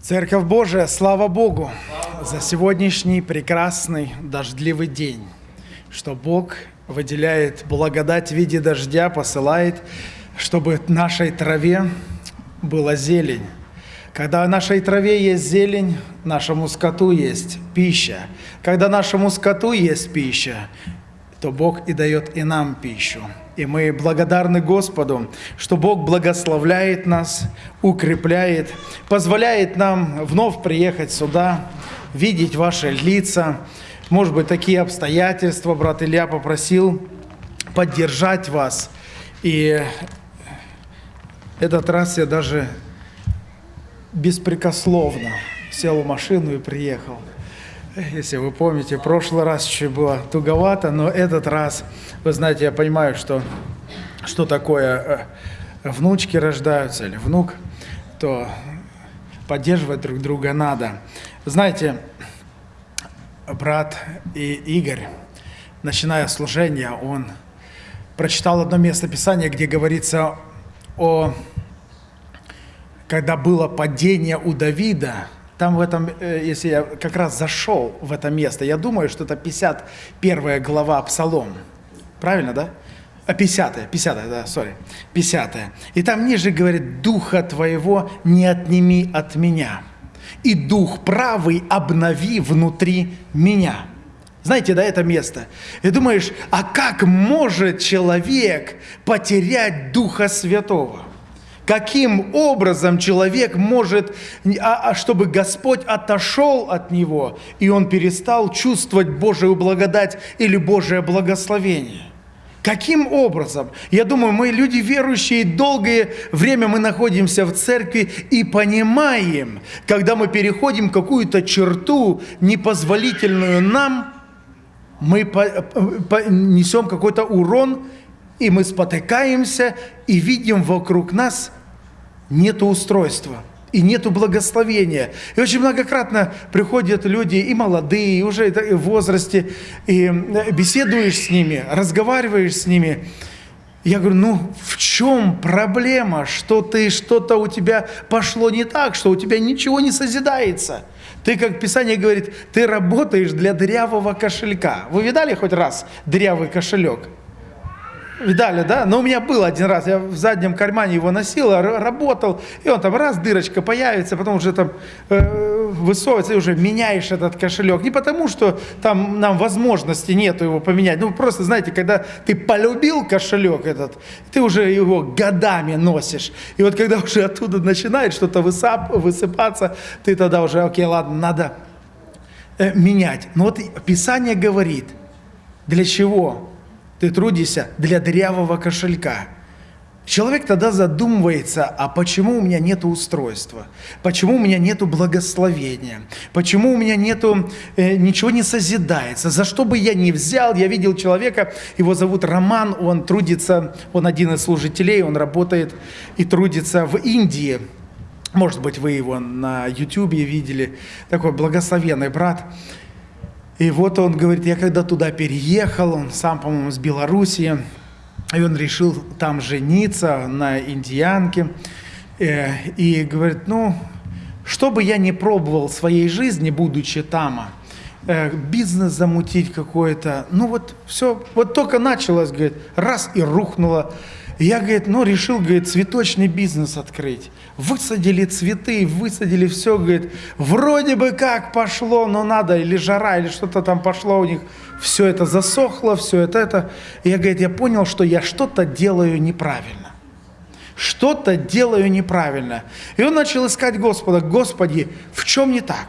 Церковь Божия, слава Богу за сегодняшний прекрасный дождливый день, что Бог выделяет благодать в виде дождя, посылает, чтобы нашей траве была зелень. Когда нашей траве есть зелень, нашему скоту есть пища. Когда нашему скоту есть пища, то Бог и дает и нам пищу. И мы благодарны Господу, что Бог благословляет нас, укрепляет, позволяет нам вновь приехать сюда, видеть ваши лица. Может быть, такие обстоятельства, брат Илья попросил поддержать вас. И этот раз я даже беспрекословно сел в машину и приехал. Если вы помните, в прошлый раз чуть было туговато, но этот раз, вы знаете, я понимаю, что, что такое э, внучки рождаются или внук, то поддерживать друг друга надо. Знаете, брат и Игорь, начиная служение, он прочитал одно место Писания, где говорится о, когда было падение у Давида – там в этом, э, если я как раз зашел в это место, я думаю, что это 51 глава Псалом. Правильно, да? А 50 50 да, сори, 50 И там ниже говорит, «Духа твоего не отними от меня, и дух правый обнови внутри меня». Знаете, да, это место. И думаешь, а как может человек потерять Духа Святого? Каким образом человек может, а, а, чтобы Господь отошел от него, и он перестал чувствовать Божию благодать или Божие благословение? Каким образом? Я думаю, мы люди верующие, долгое время мы находимся в церкви и понимаем, когда мы переходим какую-то черту, непозволительную нам, мы несем какой-то урон, и мы спотыкаемся и видим вокруг нас нету устройства и нету благословения. И очень многократно приходят люди, и молодые, и уже в возрасте, и беседуешь с ними, разговариваешь с ними. Я говорю, ну в чем проблема, что ты что-то у тебя пошло не так, что у тебя ничего не созидается? Ты, как Писание говорит, ты работаешь для дырявого кошелька. Вы видали хоть раз дырявый кошелек? Видали, да? Но у меня был один раз, я в заднем кармане его носил, работал, и он там раз, дырочка появится, потом уже там э, высовывается, и уже меняешь этот кошелек. Не потому, что там нам возможности нету его поменять, ну просто, знаете, когда ты полюбил кошелек этот, ты уже его годами носишь. И вот когда уже оттуда начинает что-то высып, высыпаться, ты тогда уже, окей, ладно, надо э, менять. Но вот Писание говорит, для чего? Ты трудишься для дырявого кошелька. Человек тогда задумывается, а почему у меня нет устройства? Почему у меня нет благословения? Почему у меня нету, э, ничего не созидается? За что бы я ни взял, я видел человека, его зовут Роман, он трудится, он один из служителей, он работает и трудится в Индии. Может быть, вы его на YouTube видели, такой благословенный брат. И вот он говорит, я когда туда переехал, он сам, по-моему, с Белоруссии, и он решил там жениться на индиянке. Э, и говорит, ну, что бы я не пробовал в своей жизни, будучи там, э, бизнес замутить какой-то, ну вот все, вот только началось, говорит, раз и рухнуло. Я, говорит, ну, решил, говорит, цветочный бизнес открыть. Высадили цветы, высадили все, говорит, вроде бы как пошло, но надо, или жара, или что-то там пошло у них. Все это засохло, все это, это. И я, говорит, я понял, что я что-то делаю неправильно. Что-то делаю неправильно. И он начал искать Господа. Господи, в чем не так?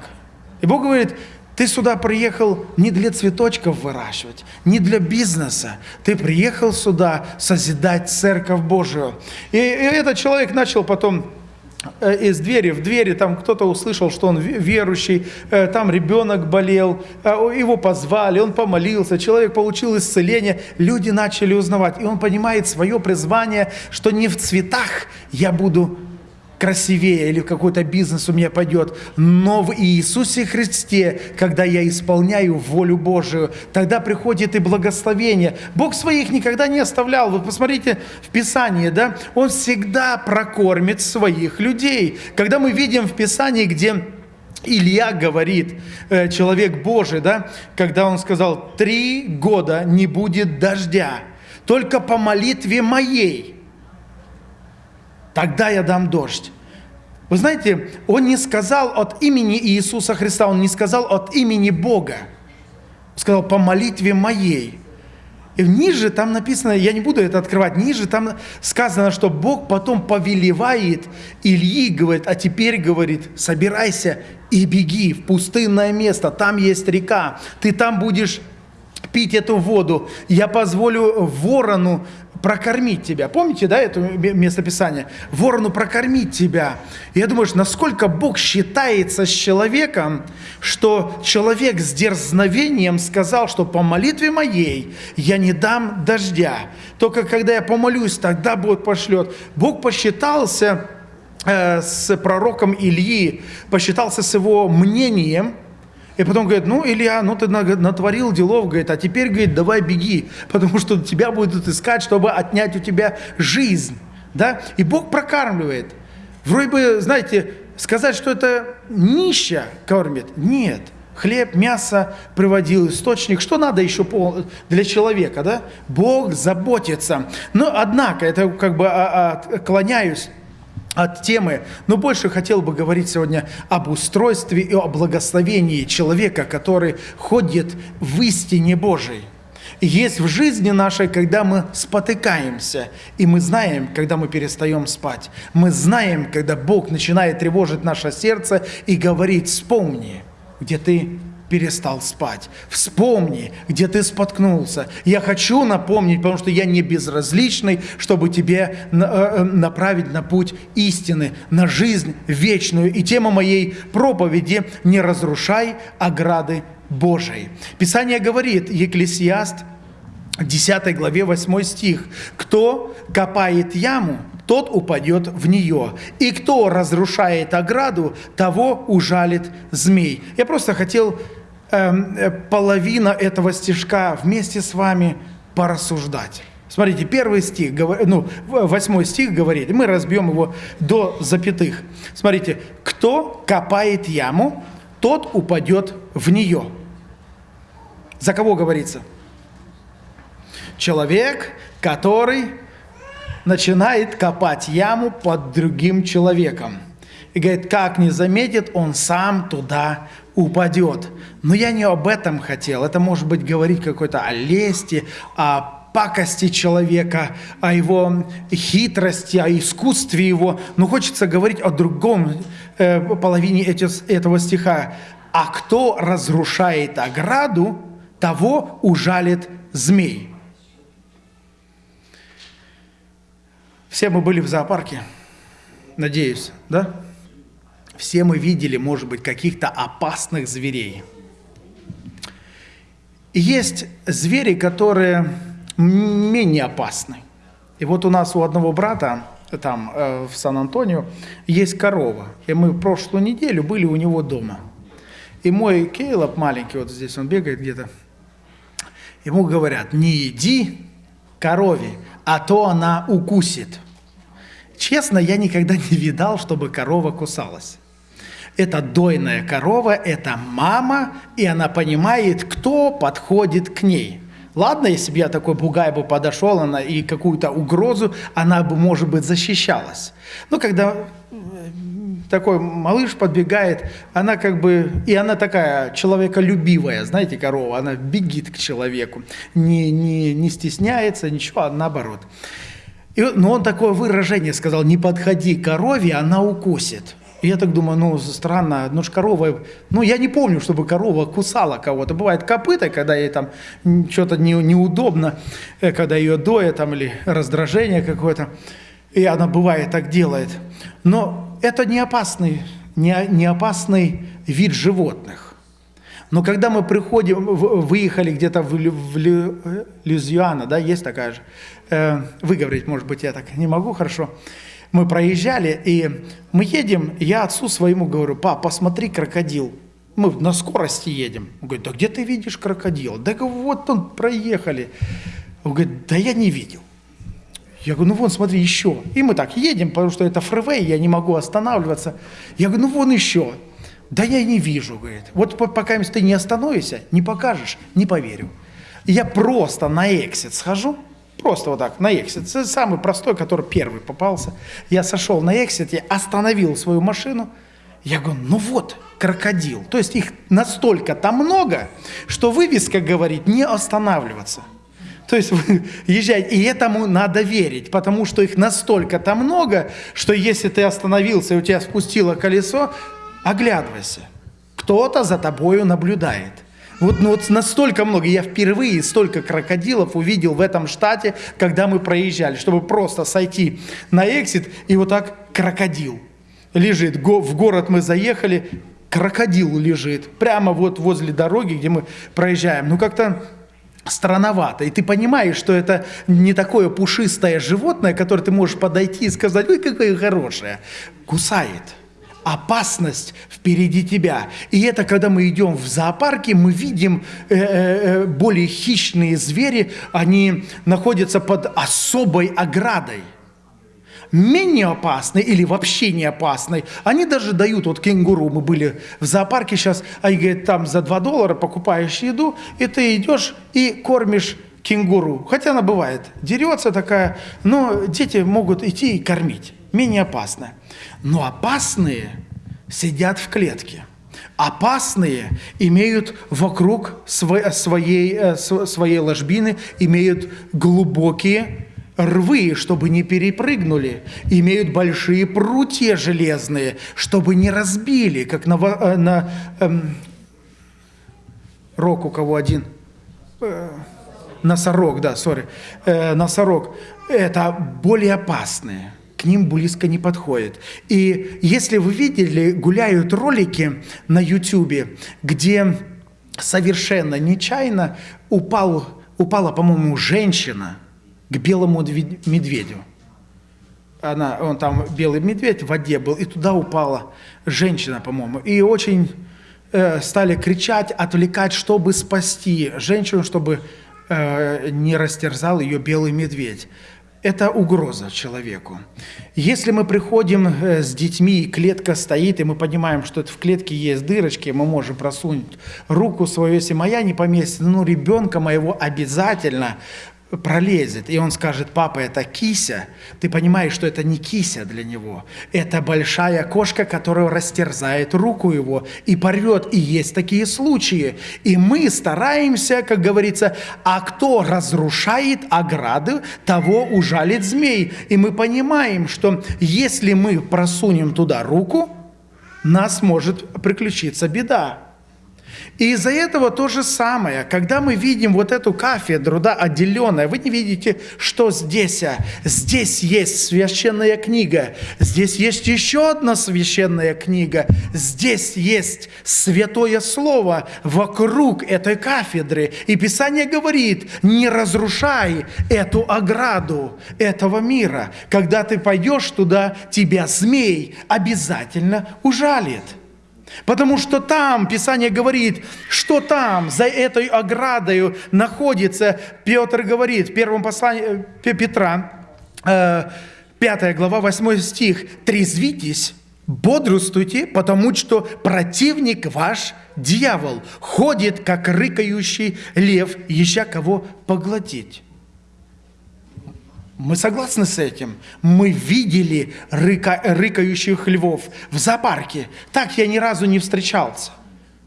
И Бог говорит, ты сюда приехал не для цветочков выращивать, не для бизнеса. Ты приехал сюда созидать Церковь Божию. И, и этот человек начал потом э, из двери в двери, там кто-то услышал, что он верующий, э, там ребенок болел, э, его позвали, он помолился, человек получил исцеление, люди начали узнавать, и он понимает свое призвание, что не в цветах я буду красивее или какой-то бизнес у меня пойдет. Но в Иисусе Христе, когда я исполняю волю Божию, тогда приходит и благословение. Бог своих никогда не оставлял. Вы посмотрите в Писании, да? Он всегда прокормит своих людей. Когда мы видим в Писании, где Илья говорит, э, человек Божий, да, когда он сказал, три года не будет дождя, только по молитве моей, тогда я дам дождь. Вы знаете, он не сказал от имени Иисуса Христа, он не сказал от имени Бога. Он сказал, по молитве моей. И ниже там написано, я не буду это открывать, ниже там сказано, что Бог потом повелевает Ильи, говорит, а теперь, говорит, собирайся и беги в пустынное место, там есть река, ты там будешь пить эту воду, я позволю ворону прокормить тебя. Помните, да, это местописание? Ворону прокормить тебя. И я думаю, насколько Бог считается с человеком, что человек с дерзновением сказал, что по молитве моей я не дам дождя. Только когда я помолюсь, тогда Бог пошлет. Бог посчитался э, с пророком Ильи, посчитался с его мнением – и потом говорит, ну, Илья, ну ты натворил делов, говорит, а теперь, говорит, давай беги, потому что тебя будут искать, чтобы отнять у тебя жизнь. Да? И Бог прокармливает. Вроде бы, знаете, сказать, что это нища кормит, нет. Хлеб, мясо приводил, источник. Что надо еще для человека, да? Бог заботится. Но, однако, это как бы отклоняюсь от темы, но больше хотел бы говорить сегодня об устройстве и о благословении человека, который ходит в истине Божией. Есть в жизни нашей, когда мы спотыкаемся, и мы знаем, когда мы перестаем спать. Мы знаем, когда Бог начинает тревожить наше сердце и говорит, вспомни, где ты перестал спать. Вспомни, где ты споткнулся. Я хочу напомнить, потому что я не безразличный, чтобы тебе э, э, направить на путь истины, на жизнь вечную. И тема моей проповеди «Не разрушай ограды Божией». Писание говорит, Екклесиаст, 10 главе 8 стих, «Кто копает яму, тот упадет в нее. И кто разрушает ограду, того ужалит змей». Я просто хотел половина этого стишка вместе с вами порассуждать. Смотрите, первый стих, ну, восьмой стих говорит, мы разбьем его до запятых. Смотрите, кто копает яму, тот упадет в нее. За кого говорится? Человек, который начинает копать яму под другим человеком. И говорит, как не заметит, он сам туда упадет. Но я не об этом хотел. Это может быть говорить какой-то о лести, о пакости человека, о его хитрости, о искусстве его. Но хочется говорить о другом э, половине этого стиха. «А кто разрушает ограду, того ужалит змей». Все мы были в зоопарке, надеюсь, да? Все мы видели, может быть, каких-то опасных зверей. Есть звери, которые менее опасны. И вот у нас у одного брата там э, в Сан-Антонио есть корова. И мы прошлую неделю были у него дома. И мой Кейлоп маленький, вот здесь он бегает где-то, ему говорят, не иди корове, а то она укусит. Честно, я никогда не видал, чтобы корова кусалась. Это дойная корова, это мама, и она понимает, кто подходит к ней. Ладно, если бы я такой бугай бы подошел, она и какую-то угрозу, она бы, может быть, защищалась. Но когда э, такой малыш подбегает, она как бы, и она такая человеколюбивая, знаете, корова, она бегит к человеку, не, не, не стесняется, ничего, а наоборот. И, но он такое выражение сказал, не подходи корове, она укусит. Я так думаю, ну, странно, ну ж корова, ну, я не помню, чтобы корова кусала кого-то. Бывает копыта, когда ей там что-то не, неудобно, э, когда ее доят там или раздражение какое-то, и она бывает так делает. Но это не опасный, не, не опасный вид животных. Но когда мы приходим, выехали где-то в, в, в Люзиана, да, есть такая же, э, выговорить, может быть, я так не могу хорошо, мы проезжали, и мы едем, я отцу своему говорю, пап, посмотри, крокодил. Мы на скорости едем. Он говорит, да где ты видишь крокодил? Да вот он, проехали. Он говорит, да я не видел. Я говорю, ну вон, смотри, еще. И мы так едем, потому что это фривей, я не могу останавливаться. Я говорю, ну вон еще. Да я не вижу, говорит. Вот пока ты не остановишься, не покажешь, не поверю. Я просто на эксит схожу, просто вот так, на эксит. Самый простой, который первый попался. Я сошел на эксите, остановил свою машину. Я говорю, ну вот, крокодил. То есть их настолько там много, что вывеска говорит не останавливаться. То есть вы езжаете, и этому надо верить, потому что их настолько там много, что если ты остановился и у тебя спустило колесо, оглядывайся. Кто-то за тобою наблюдает. Вот, ну, вот настолько много, я впервые столько крокодилов увидел в этом штате, когда мы проезжали, чтобы просто сойти на эксит, и вот так крокодил лежит. В город мы заехали, крокодил лежит, прямо вот возле дороги, где мы проезжаем. Ну, как-то странновато. И ты понимаешь, что это не такое пушистое животное, которое ты можешь подойти и сказать, ой, какое хорошее. Кусает опасность впереди тебя. И это, когда мы идем в зоопарке, мы видим э, э, э, более хищные звери, они находятся под особой оградой. Менее опасные или вообще не опасные, они даже дают, вот кенгуру, мы были в зоопарке сейчас, они говорят, там за 2 доллара покупаешь еду, и ты идешь и кормишь кенгуру. Хотя она бывает, дерется такая, но дети могут идти и кормить менее опасное. Но опасные сидят в клетке. Опасные имеют вокруг своей, э, своей ложбины, имеют глубокие рвы, чтобы не перепрыгнули, имеют большие прутья железные, чтобы не разбили, как на, э, на эм, рок у кого один, э, носорог, да, сори, э, носорог, это более опасные к ним близко не подходит. И если вы видели, гуляют ролики на YouTube, где совершенно нечаянно упал, упала, по-моему, женщина к белому медведю. Она, он там, белый медведь в воде был, и туда упала женщина, по-моему. И очень э, стали кричать, отвлекать, чтобы спасти женщину, чтобы э, не растерзал ее белый медведь это угроза человеку. Если мы приходим э, с детьми, клетка стоит, и мы понимаем, что в клетке есть дырочки, мы можем просунуть руку свою, если моя не поместится, ну, ребенка моего обязательно пролезет, и он скажет, папа, это кися, ты понимаешь, что это не кися для него, это большая кошка, которая растерзает руку его и порвет, и есть такие случаи. И мы стараемся, как говорится, а кто разрушает ограды, того ужалит змей. И мы понимаем, что если мы просунем туда руку, нас может приключиться беда. И из-за этого то же самое, когда мы видим вот эту кафедру, да, отделенная, вы не видите, что здесь, а здесь есть священная книга, здесь есть еще одна священная книга, здесь есть святое слово вокруг этой кафедры. И Писание говорит, не разрушай эту ограду этого мира. Когда ты пойдешь туда, тебя змей обязательно ужалит. Потому что там, Писание говорит, что там, за этой оградой находится, Петр говорит в первом послании э, Петра, 5 э, глава, 8 стих, «Трезвитесь, бодрствуйте, потому что противник ваш, дьявол, ходит, как рыкающий лев, ища кого поглотить». Мы согласны с этим. Мы видели рыка, рыкающих львов в зоопарке. Так я ни разу не встречался.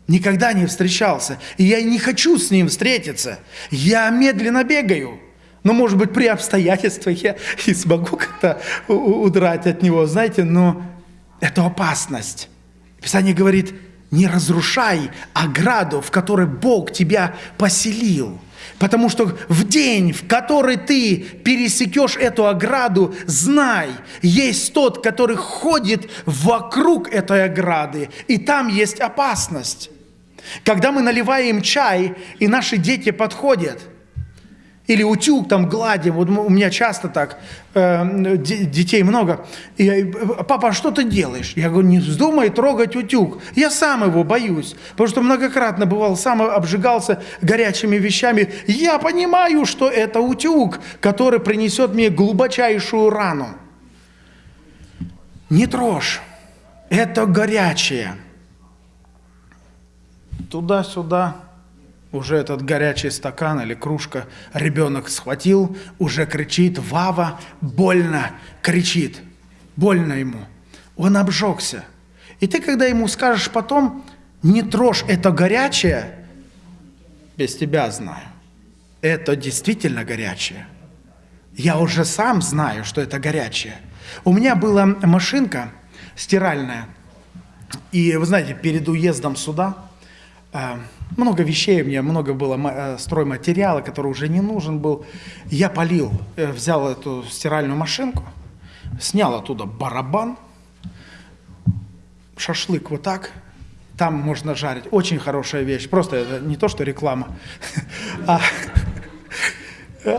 Никогда не встречался. И я не хочу с ним встретиться. Я медленно бегаю. Но, может быть, при обстоятельствах я и смогу как-то удрать от него, знаете, но это опасность. Писание говорит, не разрушай ограду, в которой Бог тебя поселил. Потому что в день, в который ты пересекешь эту ограду, знай, есть тот, который ходит вокруг этой ограды, и там есть опасность. Когда мы наливаем чай, и наши дети подходят, Или утюг там гладим. Вот у меня часто так, э, детей много. И я, папа, а что ты делаешь? Я говорю, не вздумай трогать утюг. Я сам его боюсь. Потому что многократно бывал, сам обжигался горячими вещами. Я понимаю, что это утюг, который принесет мне глубочайшую рану. Не трожь. Это горячее. Туда-сюда уже этот горячий стакан или кружка ребенок схватил, уже кричит, Вава, больно, кричит, больно ему. Он обжегся. И ты, когда ему скажешь потом, не трожь это горячее, без тебя знаю, это действительно горячее. Я уже сам знаю, что это горячее. У меня была машинка стиральная, и вы знаете, перед уездом сюда много вещей, у меня много было э, стройматериала, который уже не нужен был. Я полил, э, взял эту стиральную машинку, снял оттуда барабан, шашлык вот так, там можно жарить. Очень хорошая вещь. Просто это не то, что реклама, а,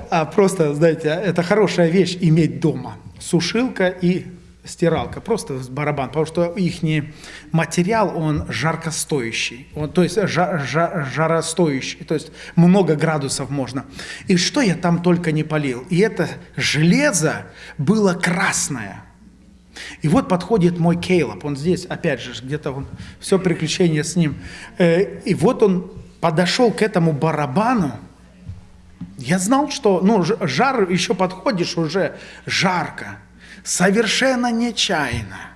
а просто, знаете, это хорошая вещь иметь дома. Сушилка и стиралка, просто барабан, потому что их материал, он жаркостоящий, он, то есть жар, жар, жаростоящий, то есть много градусов можно. И что я там только не полил. И это железо было красное. И вот подходит мой Кейлоп, он здесь, опять же, где-то он, все приключение с ним. Э, и вот он подошел к этому барабану, я знал, что ну, жар еще подходишь, уже жарко совершенно нечаянно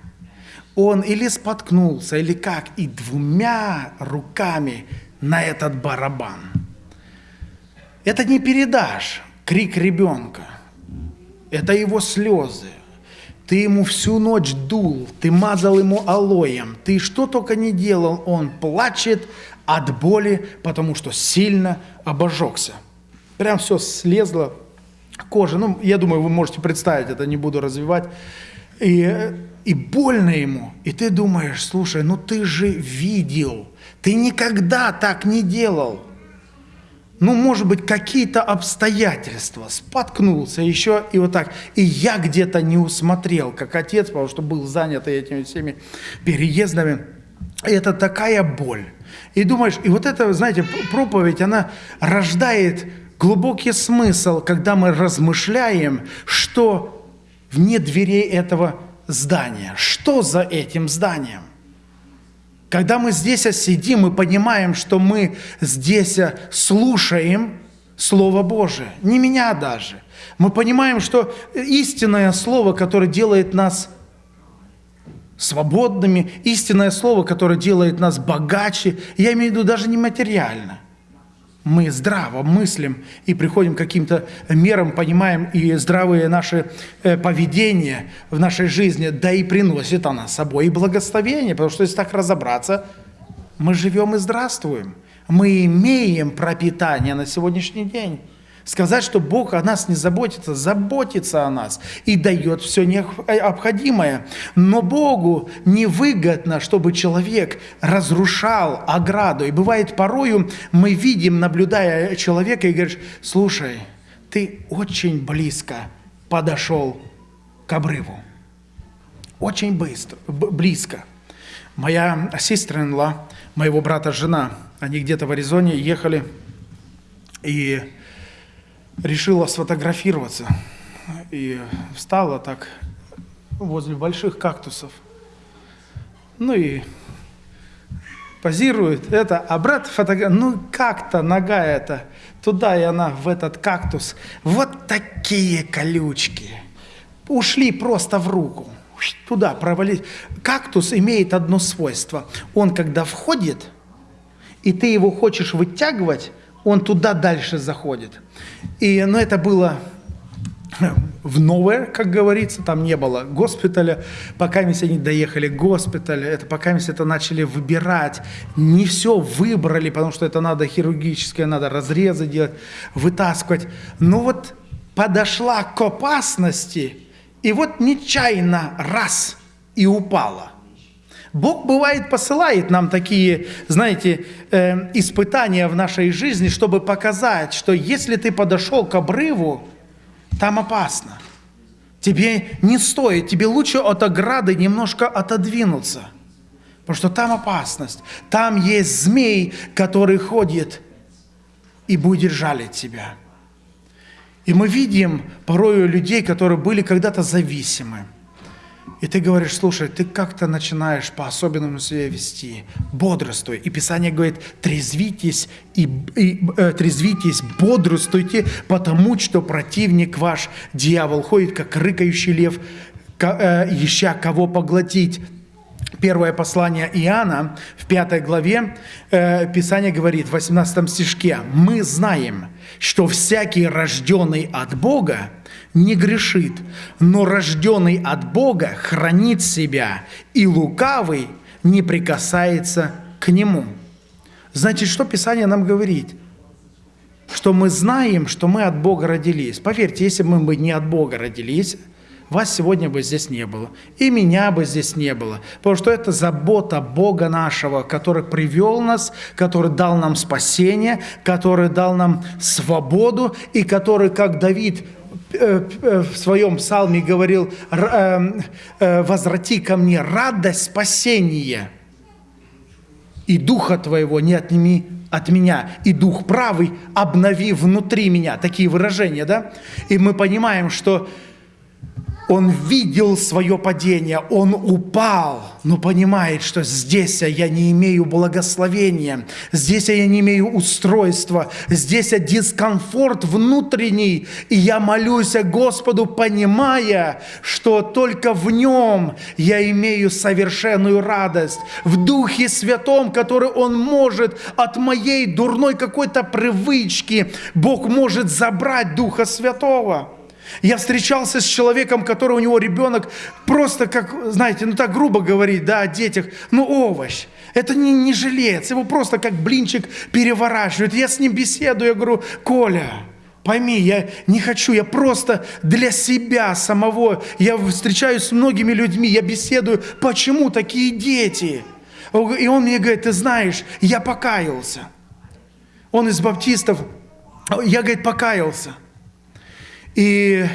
он или споткнулся, или как, и двумя руками на этот барабан. Это не передашь крик ребенка, это его слезы. Ты ему всю ночь дул, ты мазал ему алоем, ты что только не делал, он плачет от боли, потому что сильно обожегся. Прям все слезло кожи. Ну, я думаю, вы можете представить, это не буду развивать. И, и больно ему. И ты думаешь, слушай, ну ты же видел, ты никогда так не делал. Ну, может быть, какие-то обстоятельства, споткнулся еще и вот так. И я где-то не усмотрел, как отец, потому что был занят этими всеми переездами. Это такая боль. И думаешь, и вот это, знаете, проповедь, она рождает глубокий смысл, когда мы размышляем, что вне дверей этого здания, что за этим зданием. Когда мы здесь сидим и понимаем, что мы здесь слушаем Слово Божие, не меня даже. Мы понимаем, что истинное Слово, которое делает нас свободными, истинное Слово, которое делает нас богаче, я имею в виду даже не материально – мы здраво мыслим и приходим к каким-то мерам, понимаем и здравые наши э, поведения в нашей жизни, да и приносит она с собой и благословение, потому что если так разобраться, мы живем и здравствуем. Мы имеем пропитание на сегодняшний день. Сказать, что Бог о нас не заботится, заботится о нас и дает все необходимое. Но Богу невыгодно, чтобы человек разрушал ограду. И бывает порою мы видим, наблюдая человека, и говоришь, слушай, ты очень близко подошел к обрыву. Очень быстро, близко. Моя сестра моего брата жена, они где-то в Аризоне ехали, и решила сфотографироваться и встала так возле больших кактусов. Ну и позирует это, а брат фотографирует, ну как-то нога эта, туда и она в этот кактус. Вот такие колючки. Ушли просто в руку. Туда провалить. Кактус имеет одно свойство. Он, когда входит, и ты его хочешь вытягивать, он туда дальше заходит. И, ну, это было в новое, как говорится, там не было госпиталя, пока мы они доехали к госпиталю, это пока мы это начали выбирать, не все выбрали, потому что это надо хирургическое, надо разрезы делать, вытаскивать. Но вот подошла к опасности, и вот нечаянно раз и упала. Бог бывает посылает нам такие, знаете, э, испытания в нашей жизни, чтобы показать, что если ты подошел к обрыву, там опасно. Тебе не стоит, тебе лучше от ограды немножко отодвинуться, потому что там опасность. Там есть змей, который ходит и будет жалить тебя. И мы видим порою людей, которые были когда-то зависимы. И ты говоришь, слушай, ты как-то начинаешь по-особенному себя вести, бодрствуй. И Писание говорит, трезвитесь, и, и, э, трезвитесь, бодрствуйте, потому что противник ваш, дьявол, ходит, как рыкающий лев, э, ища кого поглотить. Первое послание Иоанна в пятой главе э, Писание говорит в 18 стишке, «Мы знаем, что всякий рожденный от Бога не грешит, но рожденный от Бога хранит себя, и лукавый не прикасается к нему». Значит, что Писание нам говорит? Что мы знаем, что мы от Бога родились. Поверьте, если бы мы не от Бога родились, вас сегодня бы здесь не было, и меня бы здесь не было, потому что это забота Бога нашего, который привел нас, который дал нам спасение, который дал нам свободу, и который, как Давид в своем псалме говорил, э, «Возврати ко мне радость спасения, и духа твоего не отними от меня, и дух правый обнови внутри меня». Такие выражения, да? И мы понимаем, что он видел свое падение, он упал, но понимает, что здесь я не имею благословения, здесь я не имею устройства, здесь я дискомфорт внутренний, и я молюсь Господу, понимая, что только в Нем я имею совершенную радость, в Духе Святом, который Он может от моей дурной какой-то привычки, Бог может забрать Духа Святого. Я встречался с человеком, который у него ребенок просто как, знаете, ну так грубо говорить, да, о детях, ну овощ. Это не, не жилец, его просто как блинчик переворачивают. Я с ним беседую, я говорю, Коля, пойми, я не хочу, я просто для себя самого, я встречаюсь с многими людьми, я беседую, почему такие дети? И он мне говорит, ты знаешь, я покаялся. Он из баптистов, я, говорит, покаялся. И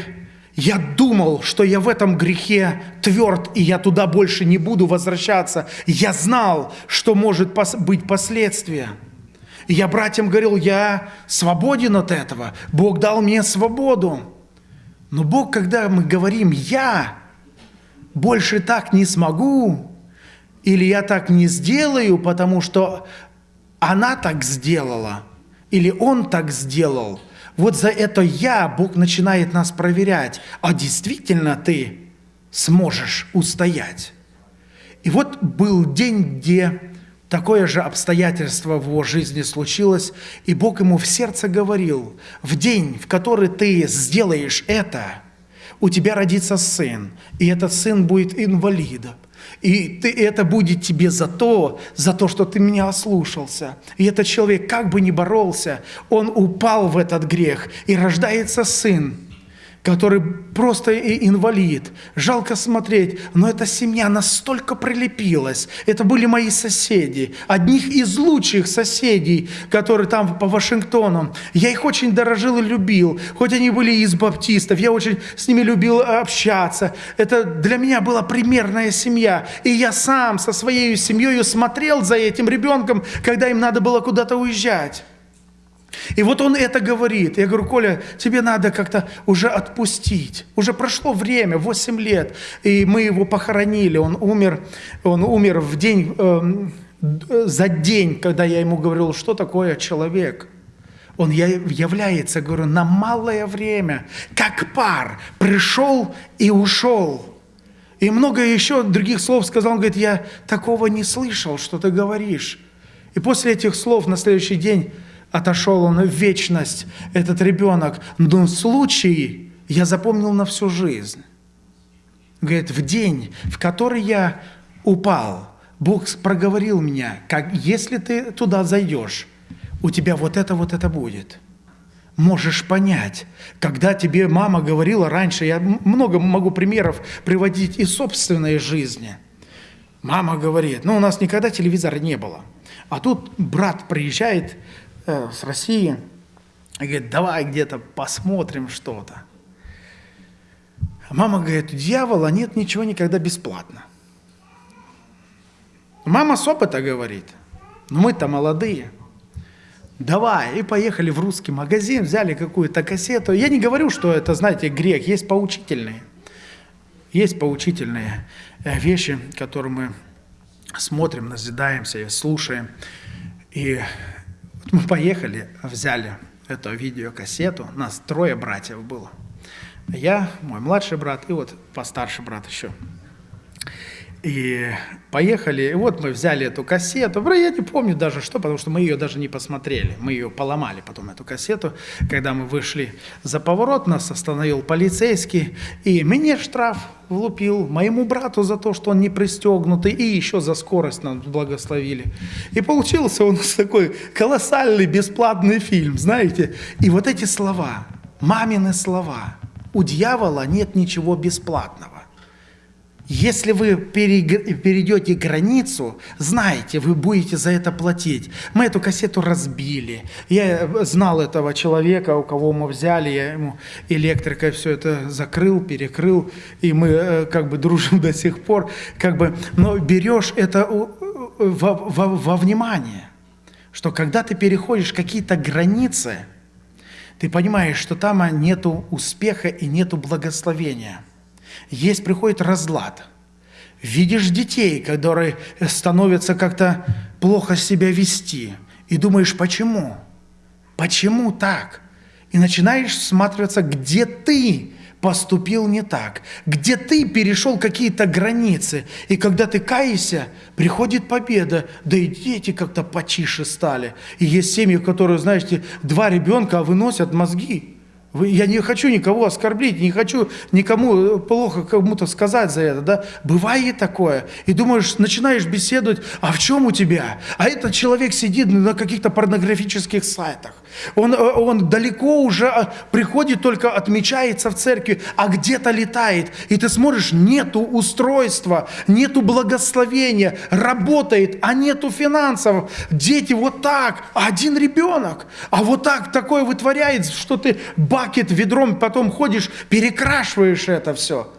я думал, что я в этом грехе тверд, и я туда больше не буду возвращаться. Я знал, что может быть последствия. И я братьям говорил, я свободен от этого. Бог дал мне свободу. Но Бог, когда мы говорим «я», больше так не смогу, или я так не сделаю, потому что она так сделала, или он так сделал – вот за это «я» Бог начинает нас проверять. А действительно ты сможешь устоять? И вот был день, где такое же обстоятельство в его жизни случилось, и Бог ему в сердце говорил, в день, в который ты сделаешь это, у тебя родится сын, и этот сын будет инвалидом. И ты, это будет тебе за то, за то, что ты меня ослушался. И этот человек, как бы ни боролся, он упал в этот грех, и рождается сын который просто инвалид. Жалко смотреть, но эта семья настолько прилепилась. Это были мои соседи, одних из лучших соседей, которые там по Вашингтону. Я их очень дорожил и любил, хоть они были из баптистов, я очень с ними любил общаться. Это для меня была примерная семья. И я сам со своей семьей смотрел за этим ребенком, когда им надо было куда-то уезжать. И вот он это говорит. Я говорю, Коля, тебе надо как-то уже отпустить. Уже прошло время, 8 лет, и мы его похоронили. Он умер, он умер в день, э, за день, когда я ему говорил, что такое человек. Он является, говорю, на малое время, как пар, пришел и ушел. И много еще других слов сказал. Он говорит, я такого не слышал, что ты говоришь. И после этих слов на следующий день отошел он в вечность, этот ребенок. Но случай я запомнил на всю жизнь. Говорит, в день, в который я упал, Бог проговорил меня, как если ты туда зайдешь, у тебя вот это, вот это будет. Можешь понять, когда тебе мама говорила раньше, я много могу примеров приводить из собственной жизни. Мама говорит, ну у нас никогда телевизора не было. А тут брат приезжает э, с России и говорит, давай где-то посмотрим что-то. Мама говорит, у дьявола нет ничего никогда бесплатно. Мама с опыта говорит, ну мы-то молодые. Давай, и поехали в русский магазин, взяли какую-то кассету. Я не говорю, что это, знаете, грех, есть поучительные. Есть поучительные э, вещи, которые мы смотрим, назидаемся и слушаем. И мы поехали, взяли эту видеокассету, нас трое братьев было. Я, мой младший брат и вот постарший брат еще. И поехали, и вот мы взяли эту кассету. Я не помню даже что, потому что мы ее даже не посмотрели. Мы ее поломали потом, эту кассету. Когда мы вышли за поворот, нас остановил полицейский. И мне штраф влупил, моему брату за то, что он не пристегнутый, и еще за скорость нас благословили. И получился у нас такой колоссальный бесплатный фильм, знаете. И вот эти слова, мамины слова, у дьявола нет ничего бесплатного. Если вы перейдете границу, знаете, вы будете за это платить. Мы эту кассету разбили. Я знал этого человека, у кого мы взяли, я ему электрикой все это закрыл, перекрыл, и мы э, как бы дружим до сих пор. Как бы, но берешь это во, во, во внимание, что когда ты переходишь какие-то границы, ты понимаешь, что там нету успеха и нету благословения – есть приходит разлад. Видишь детей, которые становятся как-то плохо себя вести, и думаешь, почему? Почему так? И начинаешь всматриваться, где ты поступил не так, где ты перешел какие-то границы. И когда ты каешься, приходит победа, да и дети как-то почише стали. И есть семьи, в которых, знаете, два ребенка выносят мозги. Я не хочу никого оскорбить, не хочу никому плохо кому-то сказать за это, да. Бывает такое. И думаешь, начинаешь беседовать, а в чем у тебя? А этот человек сидит на каких-то порнографических сайтах. Он, э, он далеко уже а, приходит, только отмечается в церкви, а где-то летает. И ты смотришь, нету устройства, нету благословения, работает, а нету финансов. Дети вот так, один ребенок. А вот так такое вытворяет, что ты бакет ведром потом ходишь, перекрашиваешь это все.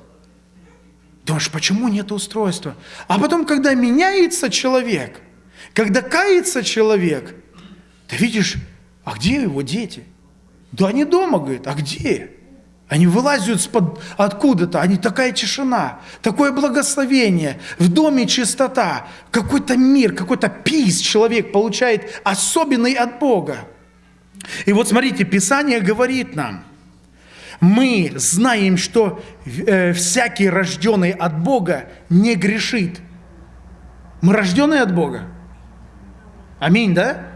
Думаешь, почему нет устройства? А потом, когда меняется человек, когда кается человек, ты видишь, а где его дети? Да они дома, говорит, а где? Они вылазят откуда-то, они такая тишина, такое благословение, в доме чистота, какой-то мир, какой-то пис человек получает особенный от Бога. И вот смотрите, Писание говорит нам, мы знаем, что э, всякий рожденный от Бога не грешит. Мы рожденные от Бога. Аминь, да?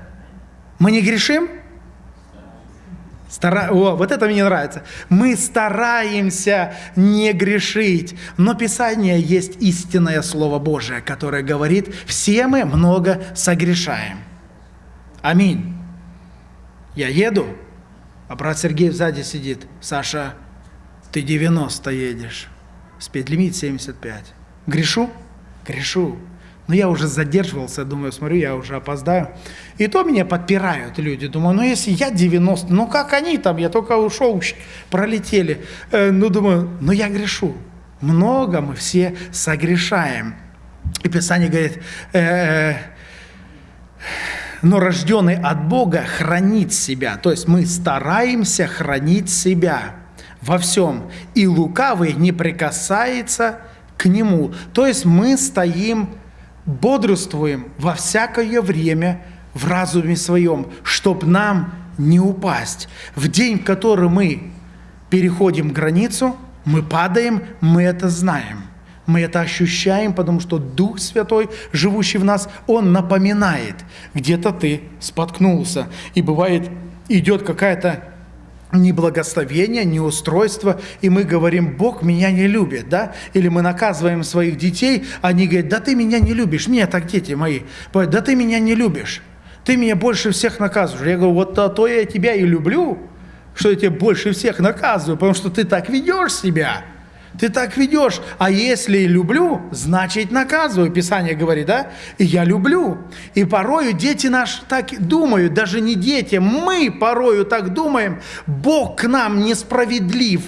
Мы не грешим? Стара... О, вот это мне нравится. Мы стараемся не грешить. Но Писание есть истинное Слово Божие, которое говорит, все мы много согрешаем. Аминь. Я еду, а брат Сергей сзади сидит. Саша, ты 90 едешь. Спидлимит 75. Грешу? Грешу. Но я уже задерживался, думаю, смотрю, я уже опоздаю. И то меня подпирают люди. Думаю, ну если я 90, ну как они там, я только ушел, пролетели. Э, ну думаю, ну я грешу. Много мы все согрешаем. И Писание говорит, э, э, но рожденный от Бога хранит себя. То есть мы стараемся хранить себя во всем. И лукавый не прикасается к нему. То есть мы стоим бодрствуем во всякое время в разуме своем, чтоб нам не упасть. В день, в который мы переходим границу, мы падаем, мы это знаем. Мы это ощущаем, потому что Дух Святой, живущий в нас, Он напоминает, где-то ты споткнулся. И бывает, идет какая-то ни благословения, ни устройства, и мы говорим, Бог меня не любит, да? Или мы наказываем своих детей, они говорят, да ты меня не любишь, меня так дети мои, да ты меня не любишь, ты меня больше всех наказываешь. Я говорю, вот то, то я тебя и люблю, что я тебя больше всех наказываю, потому что ты так ведешь себя. Ты так ведешь. А если люблю, значит наказываю. Писание говорит, да? И я люблю. И порою дети наши так думают, даже не дети, мы порою так думаем, Бог к нам несправедлив.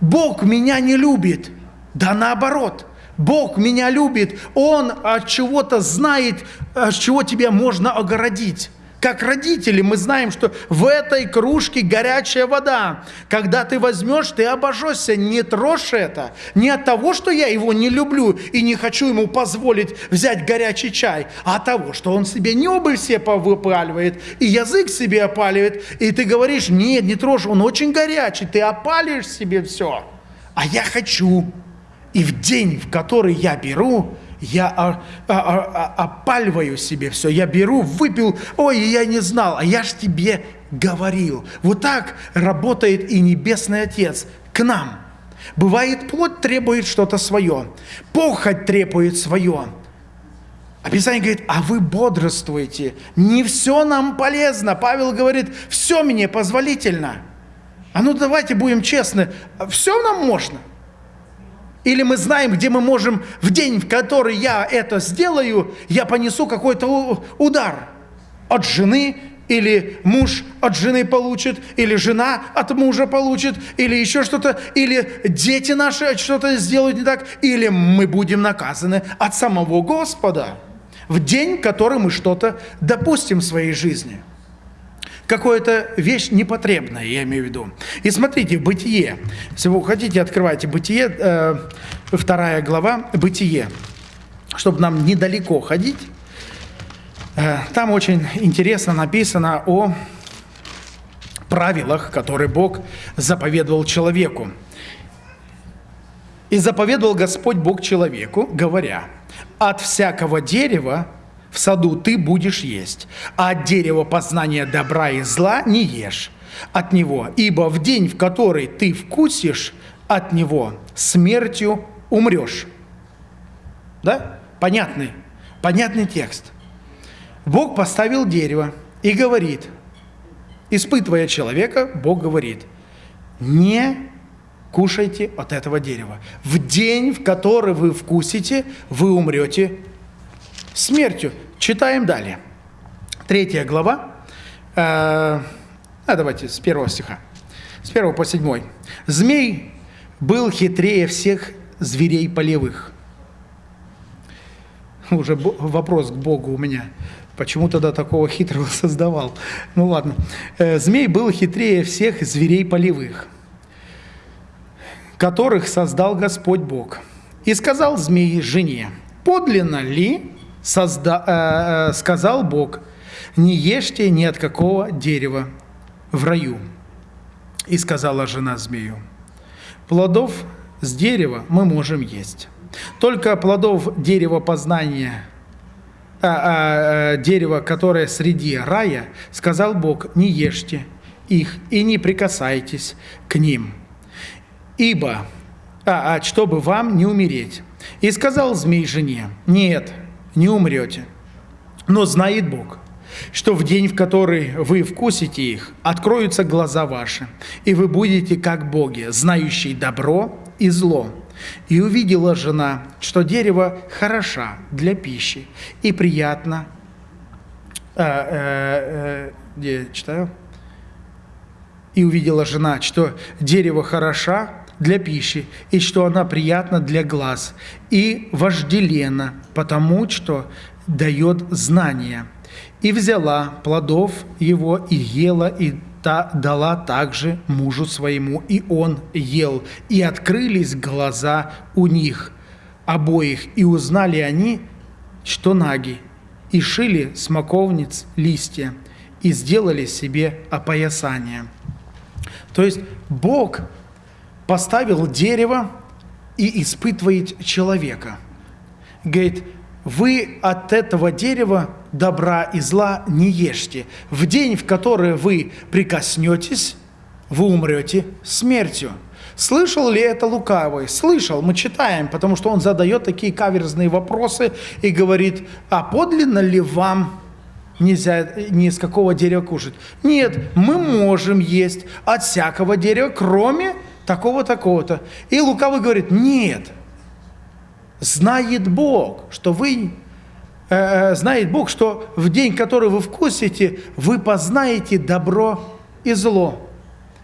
Бог меня не любит. Да наоборот. Бог меня любит. Он от чего-то знает, от чего тебя можно огородить. Как родители мы знаем, что в этой кружке горячая вода. Когда ты возьмешь, ты обожжешься. Не трожь это. Не от того, что я его не люблю и не хочу ему позволить взять горячий чай, а от того, что он себе небо все выпаливает и язык себе опаливает. И ты говоришь, нет, не трожь, он очень горячий, ты опалишь себе все. А я хочу. И в день, в который я беру, я опаливаю себе все, я беру, выпил, ой, я не знал, а я ж тебе говорил. Вот так работает и Небесный Отец к нам. Бывает, плоть требует что-то свое, похоть требует свое. А говорит, а вы бодрствуете, не все нам полезно. Павел говорит, все мне позволительно. А ну давайте будем честны, все нам можно – или мы знаем, где мы можем в день, в который я это сделаю, я понесу какой-то удар от жены, или муж от жены получит, или жена от мужа получит, или еще что-то, или дети наши что-то сделают не так, или мы будем наказаны от самого Господа в день, в который мы что-то допустим в своей жизни – какая-то вещь непотребная, я имею в виду. И смотрите, Бытие. Если вы хотите, открывайте Бытие, э, вторая глава, Бытие, чтобы нам недалеко ходить. Э, там очень интересно написано о правилах, которые Бог заповедовал человеку. «И заповедовал Господь Бог человеку, говоря, от всякого дерева, в саду ты будешь есть, а от дерева познания добра и зла не ешь от него, ибо в день, в который ты вкусишь от него, смертью умрешь. Да? Понятный, понятный текст. Бог поставил дерево и говорит, испытывая человека, Бог говорит, не кушайте от этого дерева. В день, в который вы вкусите, вы умрете смертью. Читаем далее. Третья глава. Э, а давайте с первого стиха. С первого по седьмой. «Змей был хитрее всех зверей полевых». Уже вопрос к Богу у меня. Почему тогда такого хитрого создавал? Ну ладно. Э, «Змей был хитрее всех зверей полевых, которых создал Господь Бог. И сказал змей жене, подлинно ли созда, э, э, сказал Бог, не ешьте ни от какого дерева в раю. И сказала жена змею, плодов с дерева мы можем есть. Только плодов дерева познания, а, а, дерева, которое среди рая, сказал Бог, не ешьте их и не прикасайтесь к ним. Ибо, а, а, чтобы вам не умереть. И сказал змей жене, нет, не умрете. Но знает Бог, что в день, в который вы вкусите их, откроются глаза ваши, и вы будете как боги, знающие добро и зло. И увидела жена, что дерево хороша для пищи и приятно. А, а, а, где читаю? И увидела жена, что дерево хороша для пищи, и что она приятна для глаз, и вожделена, потому что дает знания. И взяла плодов его и ела, и та дала также мужу своему, и он ел. И открылись глаза у них обоих, и узнали они, что наги, и шили смоковниц листья, и сделали себе опоясание. То есть Бог поставил дерево и испытывает человека. Говорит, вы от этого дерева добра и зла не ешьте. В день, в который вы прикоснетесь, вы умрете смертью. Слышал ли это лукавый? Слышал, мы читаем, потому что он задает такие каверзные вопросы и говорит, а подлинно ли вам нельзя ни с какого дерева кушать? Нет, мы можем есть от всякого дерева, кроме такого, такого-то. И лукавый говорит, нет, знает Бог, что вы, э, э, знает Бог, что в день, который вы вкусите, вы познаете добро и зло.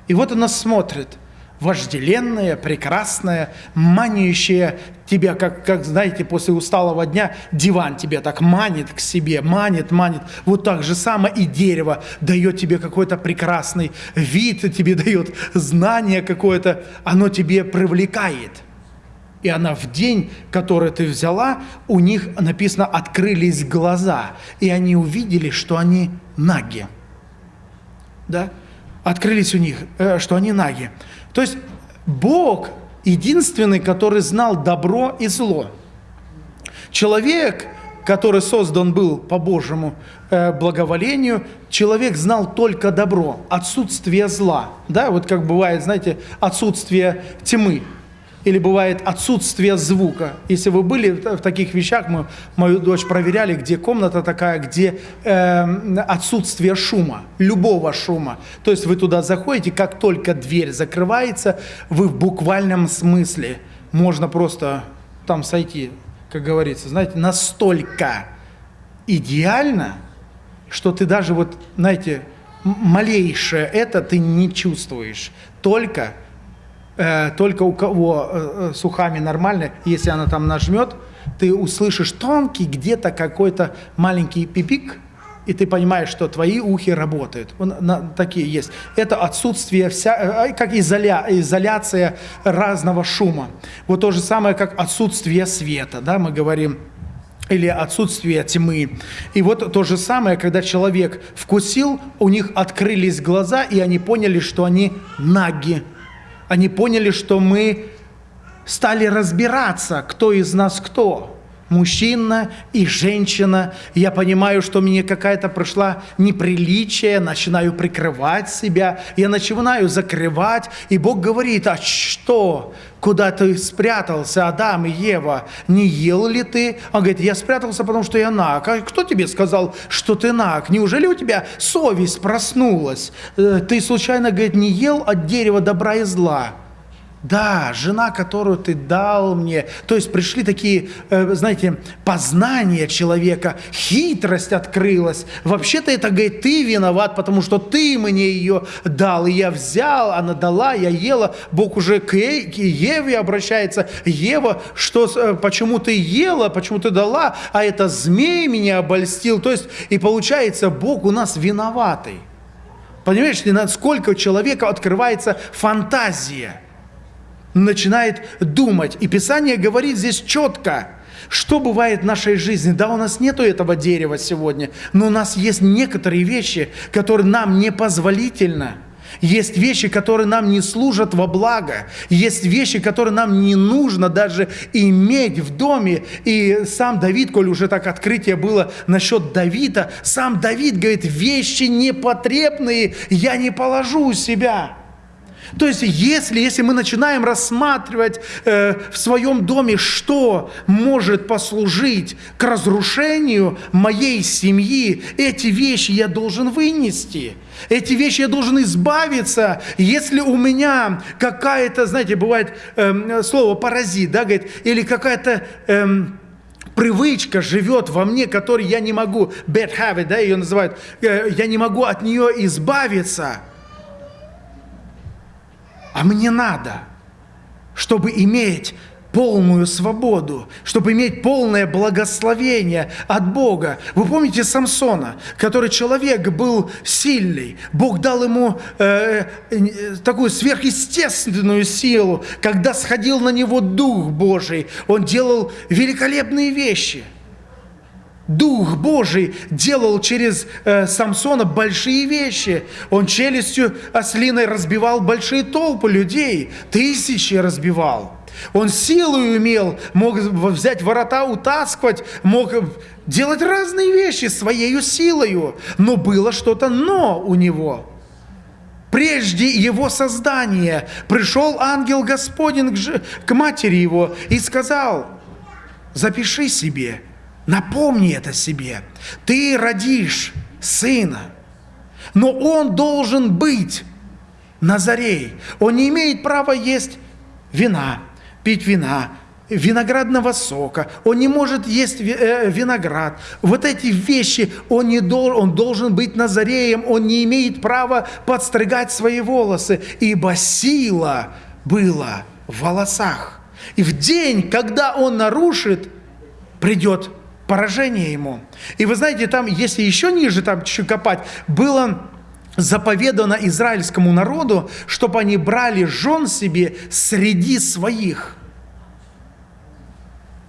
И вот она смотрит, вожделенная, прекрасная, манящая тебя, как, как, знаете, после усталого дня диван тебя так манит к себе, манит, манит. Вот так же самое и дерево дает тебе какой-то прекрасный вид, тебе дает знание какое-то, оно тебе привлекает. И она в день, который ты взяла, у них написано, открылись глаза, и они увидели, что они наги. Да? Открылись у них, э, что они наги. То есть Бог единственный, который знал добро и зло. Человек, который создан был по Божьему э, благоволению, человек знал только добро, отсутствие зла. Да, вот как бывает, знаете, отсутствие тьмы или бывает отсутствие звука. Если вы были в таких вещах, мы мою дочь проверяли, где комната такая, где э, отсутствие шума, любого шума. То есть вы туда заходите, как только дверь закрывается, вы в буквальном смысле можно просто там сойти, как говорится, знаете, настолько идеально, что ты даже вот, знаете, малейшее это ты не чувствуешь. Только э, только у кого э, э, с ухами нормально, если она там нажмет, ты услышишь тонкий где-то какой-то маленький пипик, и ты понимаешь, что твои ухи работают. Он, на, такие есть. Это отсутствие, вся, э, как изоля, изоляция разного шума. Вот то же самое, как отсутствие света, да, мы говорим, или отсутствие тьмы. И вот то же самое, когда человек вкусил, у них открылись глаза, и они поняли, что они наги, они поняли, что мы стали разбираться, кто из нас кто. Мужчина и женщина. Я понимаю, что мне какая-то прошла неприличие, начинаю прикрывать себя, я начинаю закрывать, и Бог говорит, а что? Куда ты спрятался, Адам и Ева? Не ел ли ты? Он говорит, я спрятался, потому что я наг. А кто тебе сказал, что ты наг? Неужели у тебя совесть проснулась? Э, ты случайно, говорит, не ел от дерева добра и зла? Да, жена, которую ты дал мне. То есть пришли такие, э, знаете, познания человека, хитрость открылась. Вообще-то это, говорит, ты виноват, потому что ты мне ее дал. И я взял, она дала, я ела. Бог уже к, к Еве обращается. Ева, что, э, почему ты ела, почему ты дала, а это змей меня обольстил. То есть, и получается, Бог у нас виноватый. Понимаешь, насколько у человека открывается фантазия – начинает думать. И Писание говорит здесь четко, что бывает в нашей жизни. Да, у нас нету этого дерева сегодня, но у нас есть некоторые вещи, которые нам непозволительно. Есть вещи, которые нам не служат во благо. Есть вещи, которые нам не нужно даже иметь в доме. И сам Давид, коль уже так открытие было насчет Давида, сам Давид говорит, вещи непотребные я не положу у себя. То есть, если, если мы начинаем рассматривать э, в своем доме, что может послужить к разрушению моей семьи, эти вещи я должен вынести. Эти вещи я должен избавиться. Если у меня какая-то, знаете, бывает э, слово паразит, да, говорит, или какая-то... Э, привычка живет во мне, которой я не могу, bad habit, да, ее называют, э, я не могу от нее избавиться – а мне надо, чтобы иметь полную свободу, чтобы иметь полное благословение от Бога. Вы помните Самсона, который человек был сильный. Бог дал ему э, э, такую сверхъестественную силу. Когда сходил на него Дух Божий, он делал великолепные вещи – Дух Божий делал через э, Самсона большие вещи. Он челюстью ослиной разбивал большие толпы людей, тысячи разбивал. Он силу имел, мог взять ворота, утаскивать, мог делать разные вещи своей силою. Но было что-то «но» у него. Прежде его создания пришел ангел Господень к, к матери его и сказал, запиши себе – Напомни это себе. Ты родишь сына, но он должен быть Назарей. Он не имеет права есть вина, пить вина, виноградного сока, он не может есть э, виноград. Вот эти вещи он, не дол, он должен быть назареем, он не имеет права подстригать свои волосы, ибо сила была в волосах. И в день, когда он нарушит, придет поражение ему. И вы знаете, там, если еще ниже, там чуть копать, было заповедано израильскому народу, чтобы они брали жен себе среди своих.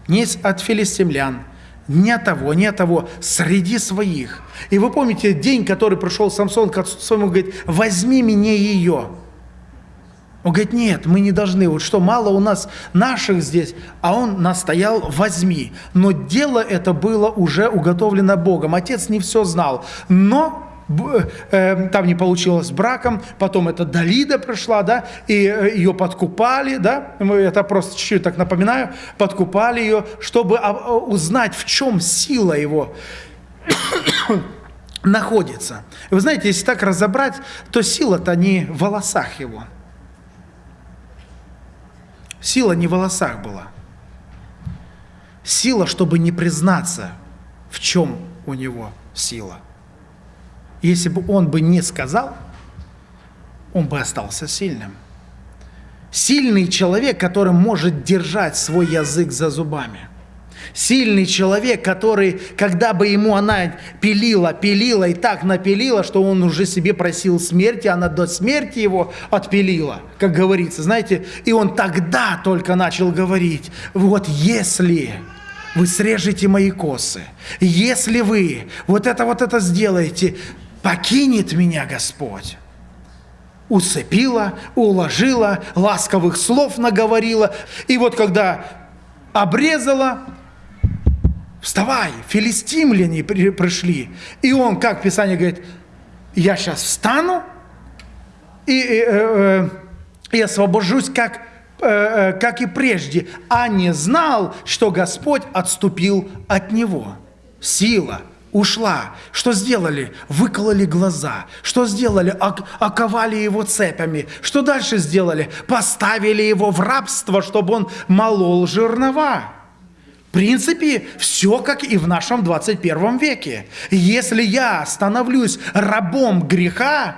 Не от филистимлян, не от того, не от того, среди своих. И вы помните день, который пришел Самсон к отцу своему, говорит, возьми мне ее. Он говорит, нет, мы не должны. Вот что, мало у нас наших здесь, а он настоял, возьми. Но дело это было уже уготовлено Богом. Отец не все знал. Но э, там не получилось браком, потом эта Далида пришла, да, и э, ее подкупали, да, это просто чуть-чуть так напоминаю, подкупали ее, чтобы а, узнать, в чем сила его находится. Вы знаете, если так разобрать, то сила-то не в волосах его – Сила не в волосах была. Сила, чтобы не признаться, в чем у него сила. Если бы он бы не сказал, он бы остался сильным. Сильный человек, который может держать свой язык за зубами. Сильный человек, который, когда бы ему она пилила, пилила и так напилила, что он уже себе просил смерти, она до смерти его отпилила, как говорится, знаете. И он тогда только начал говорить, вот если вы срежете мои косы, если вы вот это вот это сделаете, покинет меня Господь уцепила, уложила, ласковых слов наговорила. И вот когда обрезала, вставай, филистимляне пришли. И он, как Писание говорит, я сейчас встану и, и, э, э, и освобожусь, как, э, э, как и прежде, а не знал, что Господь отступил от него. Сила ушла. Что сделали? Выкололи глаза. Что сделали? Оковали его цепями. Что дальше сделали? Поставили его в рабство, чтобы он молол жернова. В принципе, все как и в нашем 21 веке. Если я становлюсь рабом греха,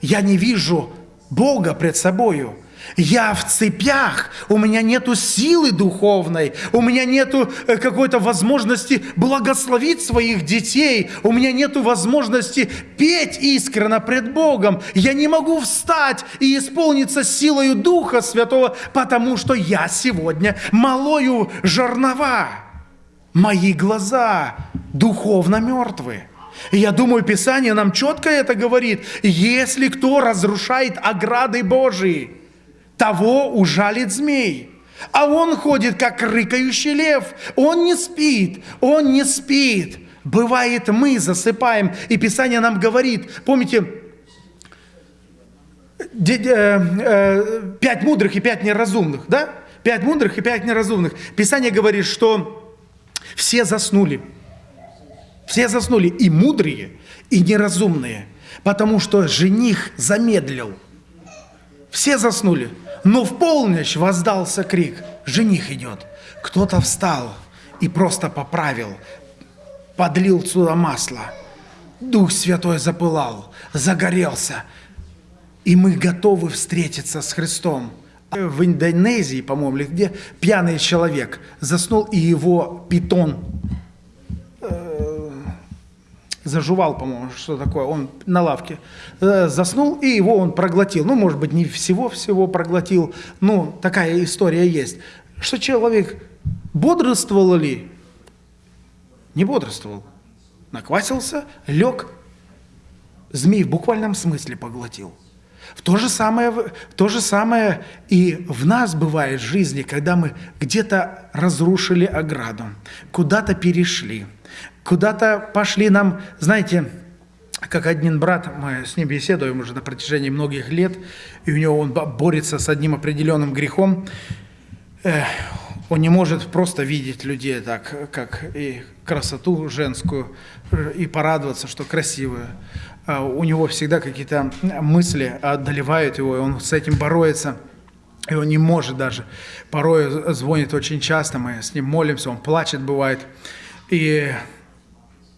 я не вижу Бога пред собою. Я в цепях, у меня нету силы духовной, у меня нету э, какой-то возможности благословить своих детей, у меня нету возможности петь искренно пред Богом. Я не могу встать и исполниться силою Духа Святого, потому что я сегодня малою жернова. Мои глаза духовно мертвы. я думаю, Писание нам четко это говорит. Если кто разрушает ограды Божии, того ужалит змей. А он ходит, как рыкающий лев. Он не спит, он не спит. Бывает, мы засыпаем, и Писание нам говорит, помните, э, э, пять мудрых и пять неразумных, да? Пять мудрых и пять неразумных. Писание говорит, что все заснули. Все заснули, и мудрые, и неразумные, потому что жених замедлил. Все заснули. Но в полночь воздался крик, жених идет. Кто-то встал и просто поправил, подлил сюда масло. Дух Святой запылал, загорелся. И мы готовы встретиться с Христом. В Индонезии, по-моему, где пьяный человек заснул, и его питон зажувал, по-моему, что такое, он на лавке э, заснул, и его он проглотил. Ну, может быть, не всего-всего проглотил, но такая история есть. Что человек бодрствовал ли? Не бодрствовал. Наквасился, лег, змей в буквальном смысле поглотил. В то, же самое, то же самое и в нас бывает в жизни, когда мы где-то разрушили ограду, куда-то перешли – куда-то пошли нам, знаете, как один брат, мы с ним беседуем уже на протяжении многих лет, и у него он борется с одним определенным грехом. Он не может просто видеть людей так, как и красоту женскую, и порадоваться, что красивые. А у него всегда какие-то мысли одолевают его, и он с этим борется. И он не может даже. Порой звонит очень часто, мы с ним молимся, он плачет, бывает. И,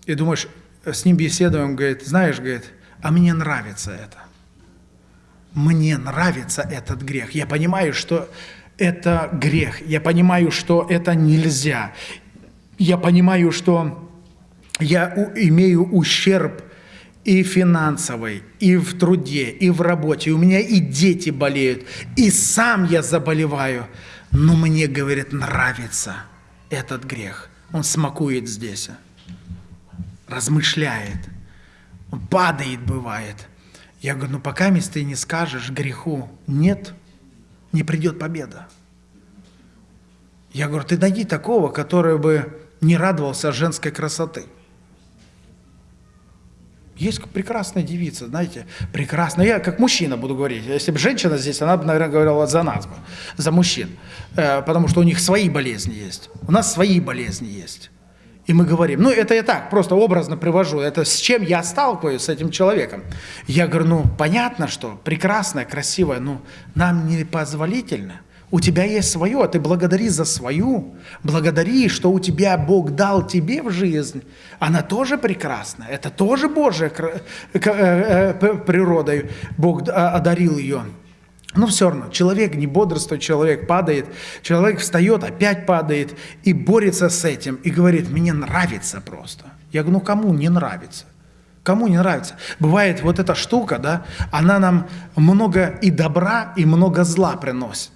и думаешь, с ним беседуем, говорит, знаешь, говорит, а мне нравится это. Мне нравится этот грех. Я понимаю, что это грех. Я понимаю, что это нельзя. Я понимаю, что я имею ущерб и финансовый, и в труде, и в работе. У меня и дети болеют, и сам я заболеваю. Но мне, говорит, нравится этот грех. Он смакует здесь, размышляет, падает, бывает. Я говорю, ну пока ты не скажешь греху нет, не придет победа. Я говорю, ты найди такого, который бы не радовался женской красоты. Есть прекрасная девица, знаете, прекрасная. Я как мужчина буду говорить. Если бы женщина здесь, она бы, наверное, говорила за нас бы, за мужчин. Э, потому что у них свои болезни есть. У нас свои болезни есть. И мы говорим, ну это я так, просто образно привожу, это с чем я сталкиваюсь с этим человеком. Я говорю, ну понятно, что прекрасная, красивая, но нам не позволительно. У тебя есть свое, а ты благодари за свою. Благодари, что у тебя Бог дал тебе в жизнь. Она тоже прекрасна. Это тоже Божья э, э, природой. Бог одарил ее. Но все равно, человек не бодрствует, человек падает, человек встает, опять падает и борется с этим. И говорит, мне нравится просто. Я говорю, ну кому не нравится? Кому не нравится? Бывает вот эта штука, да, она нам много и добра, и много зла приносит.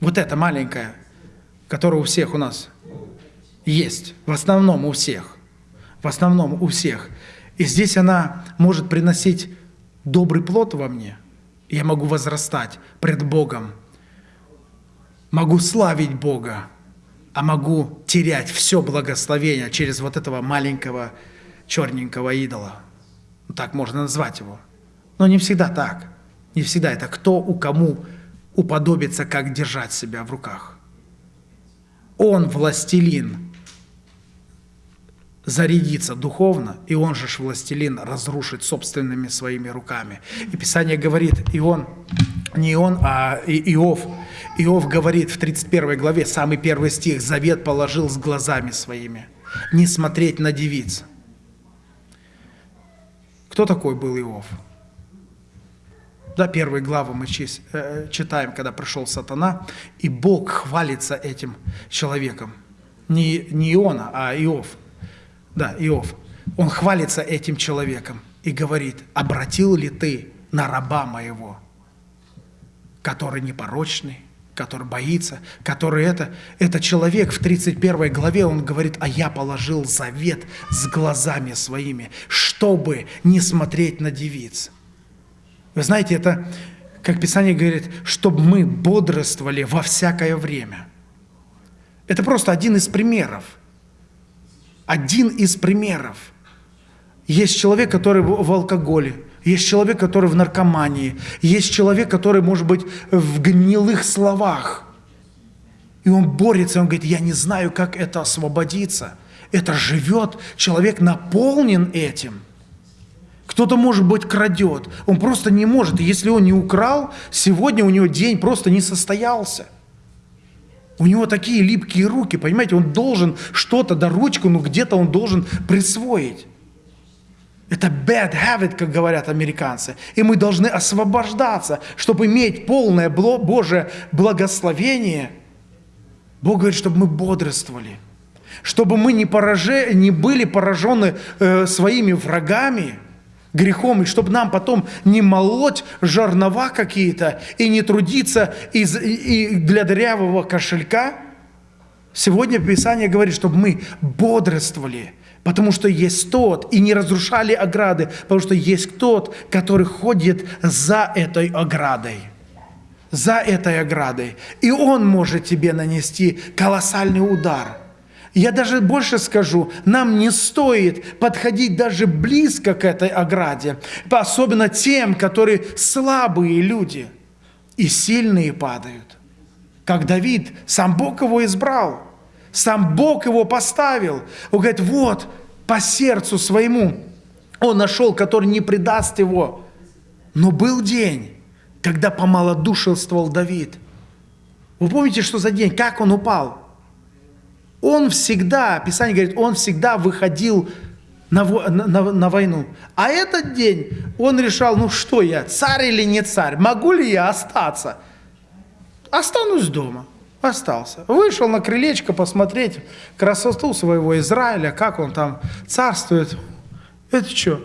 Вот эта маленькая, которая у всех у нас есть, в основном у всех, в основном у всех. И здесь она может приносить добрый плод во мне. Я могу возрастать пред Богом, могу славить Бога, а могу терять все благословение через вот этого маленького черненького идола. Так можно назвать его. Но не всегда так. Не всегда это кто у кому уподобиться, как держать себя в руках. Он властелин зарядиться духовно, и он же властелин разрушить собственными своими руками. И Писание говорит, и он, не он, а Иов, Иов говорит в 31 главе, самый первый стих, «Завет положил с глазами своими, не смотреть на девиц». Кто такой был Иов? Да, первые главы мы э, читаем, когда пришел сатана, и Бог хвалится этим человеком. Не, не Иона, а Иов. Да, Иов. Он хвалится этим человеком и говорит, обратил ли ты на раба моего, который непорочный, который боится, который это, это человек в 31 главе, он говорит, а я положил завет с глазами своими, чтобы не смотреть на девиц. Вы знаете, это, как Писание говорит, чтобы мы бодрствовали во всякое время. Это просто один из примеров. Один из примеров. Есть человек, который в алкоголе, есть человек, который в наркомании, есть человек, который, может быть, в гнилых словах. И он борется, он говорит, я не знаю, как это освободиться. Это живет, человек наполнен этим – кто-то, может быть, крадет. Он просто не может. И если он не украл, сегодня у него день просто не состоялся. У него такие липкие руки, понимаете, он должен что-то, да ручку, ну где-то он должен присвоить. Это bad habit, как говорят американцы. И мы должны освобождаться, чтобы иметь полное Божье благословение. Бог говорит, чтобы мы бодрствовали, чтобы мы не, пораже, не были поражены э, своими врагами – грехом, и чтобы нам потом не молоть жернова какие-то и не трудиться из, и для дырявого кошелька. Сегодня Писание говорит, чтобы мы бодрствовали, потому что есть тот, и не разрушали ограды, потому что есть тот, который ходит за этой оградой. За этой оградой. И он может тебе нанести колоссальный удар – я даже больше скажу, нам не стоит подходить даже близко к этой ограде, особенно тем, которые слабые люди, и сильные падают. как Давид, сам Бог его избрал, сам Бог его поставил. Он говорит, вот, по сердцу своему он нашел, который не предаст его. Но был день, когда помалодушествовал Давид. Вы помните, что за день? Как он упал? Он всегда, Писание говорит, он всегда выходил на, на, на войну. А этот день он решал, ну что я, царь или не царь? Могу ли я остаться? Останусь дома. Остался. Вышел на крылечко посмотреть красоту своего Израиля, как он там царствует. Это что?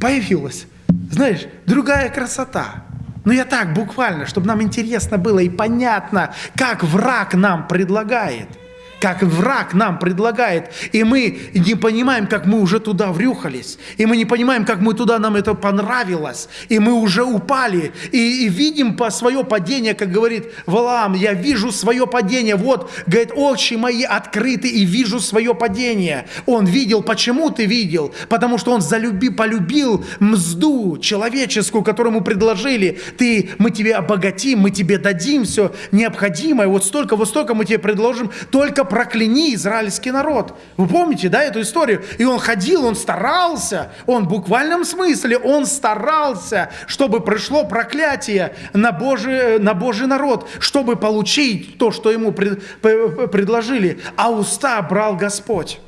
Появилась, знаешь, другая красота. Ну я так буквально, чтобы нам интересно было и понятно, как враг нам предлагает – как враг нам предлагает, и мы не понимаем, как мы уже туда врюхались, и мы не понимаем, как мы туда нам это понравилось, и мы уже упали, и, и видим по свое падение, как говорит Валаам, я вижу свое падение, вот, говорит, очи мои открыты, и вижу свое падение. Он видел, почему ты видел? Потому что он залюби, полюбил мзду человеческую, которую ему предложили, ты, мы тебе обогатим, мы тебе дадим все необходимое, вот столько, вот столько мы тебе предложим, только прокляни израильский народ. Вы помните, да, эту историю? И он ходил, он старался, он в буквальном смысле, он старался, чтобы пришло проклятие на Божий, на Божий народ, чтобы получить то, что ему пред, предложили. А уста брал Господь.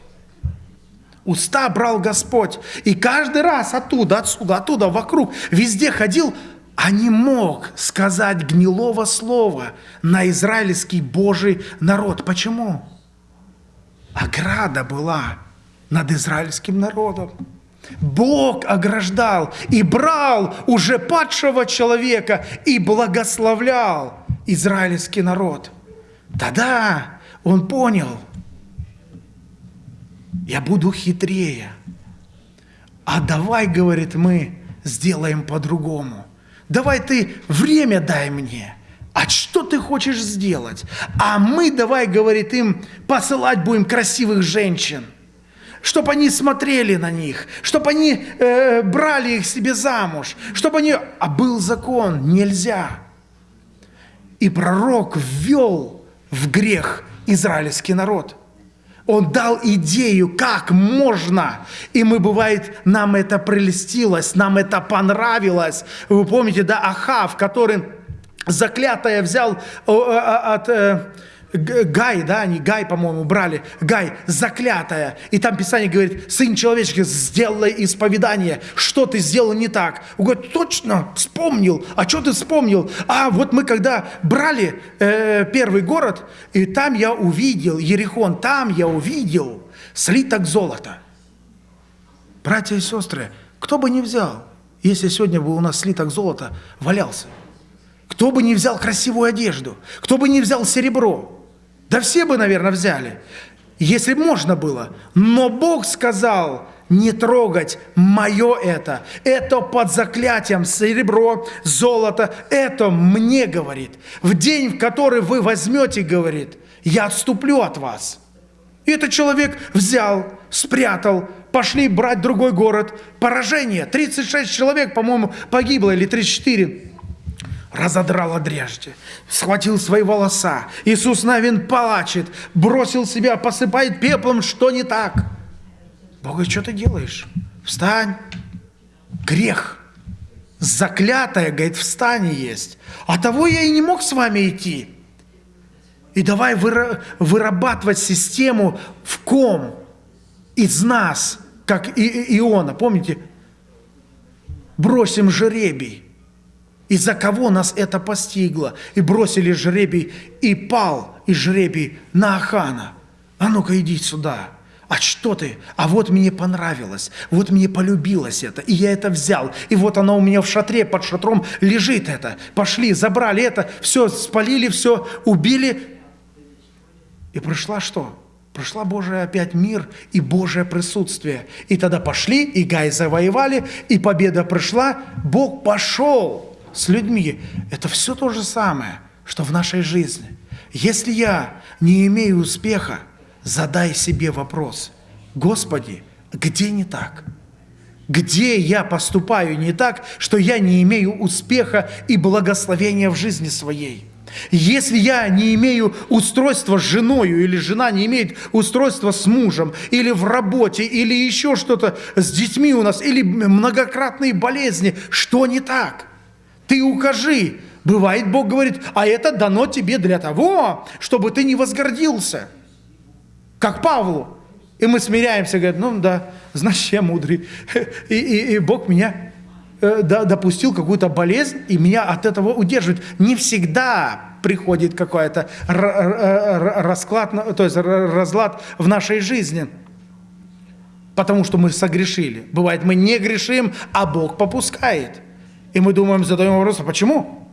Уста брал Господь. И каждый раз оттуда, отсюда, оттуда, вокруг, везде ходил, а не мог сказать гнилого слова на израильский Божий народ. Почему? Ограда была над израильским народом. Бог ограждал и брал уже падшего человека и благословлял израильский народ. Тогда он понял, я буду хитрее. А давай, говорит, мы сделаем по-другому. Давай ты время дай мне. А что ты хочешь сделать? А мы, давай, говорит им, посылать будем красивых женщин, чтобы они смотрели на них, чтобы они э, брали их себе замуж, чтобы они... А был закон, нельзя. И пророк ввел в грех израильский народ. Он дал идею, как можно. И мы, бывает, нам это прелестилось, нам это понравилось. Вы помните, да, Ахав, который заклятое взял от э, Гай, да, они Гай, по-моему, брали, Гай, заклятая. И там Писание говорит, сын человеческий, сделай исповедание. Что ты сделал не так? Он говорит, точно, вспомнил. А что ты вспомнил? А вот мы когда брали э, первый город, и там я увидел, Ерехон, там я увидел слиток золота. Братья и сестры, кто бы не взял, если сегодня бы у нас слиток золота валялся – кто бы не взял красивую одежду, кто бы не взял серебро. Да все бы, наверное, взяли, если можно было. Но Бог сказал, не трогать мое это. Это под заклятием серебро, золото. Это мне говорит. В день, в который вы возьмете, говорит, я отступлю от вас. И этот человек взял, спрятал, пошли брать другой город. Поражение. 36 человек, по-моему, погибло, или 34 разодрал одрежьте, схватил свои волоса. Иисус Навин плачет, бросил себя, посыпает пеплом, что не так. Бог говорит, что ты делаешь? Встань. Грех. Заклятая, говорит, встань есть. А того я и не мог с вами идти. И давай вырабатывать систему, в ком из нас, как Иона, помните, бросим жеребий из-за кого нас это постигло? И бросили жребий, и пал и жребий на Ахана. А ну-ка иди сюда. А что ты? А вот мне понравилось, вот мне полюбилось это, и я это взял, и вот оно у меня в шатре, под шатром лежит это. Пошли, забрали это, все, спалили, все, убили. И пришла что? Пришла Божия опять мир и Божие присутствие. И тогда пошли, и Гай завоевали, и победа пришла, Бог пошел с людьми, это все то же самое, что в нашей жизни. Если я не имею успеха, задай себе вопрос, Господи, где не так? Где я поступаю не так, что я не имею успеха и благословения в жизни своей? Если я не имею устройства с женою, или жена не имеет устройства с мужем, или в работе, или еще что-то с детьми у нас, или многократные болезни, что не так? Ты укажи. Бывает, Бог говорит, а это дано тебе для того, чтобы ты не возгордился. Как Павлу. И мы смиряемся, говорит, ну да, значит, я мудрый. И, и, и Бог меня э, допустил какую-то болезнь, и меня от этого удерживает. Не всегда приходит какой-то расклад, то есть разлад в нашей жизни, потому что мы согрешили. Бывает, мы не грешим, а Бог попускает. И мы думаем, задаем вопрос, а почему?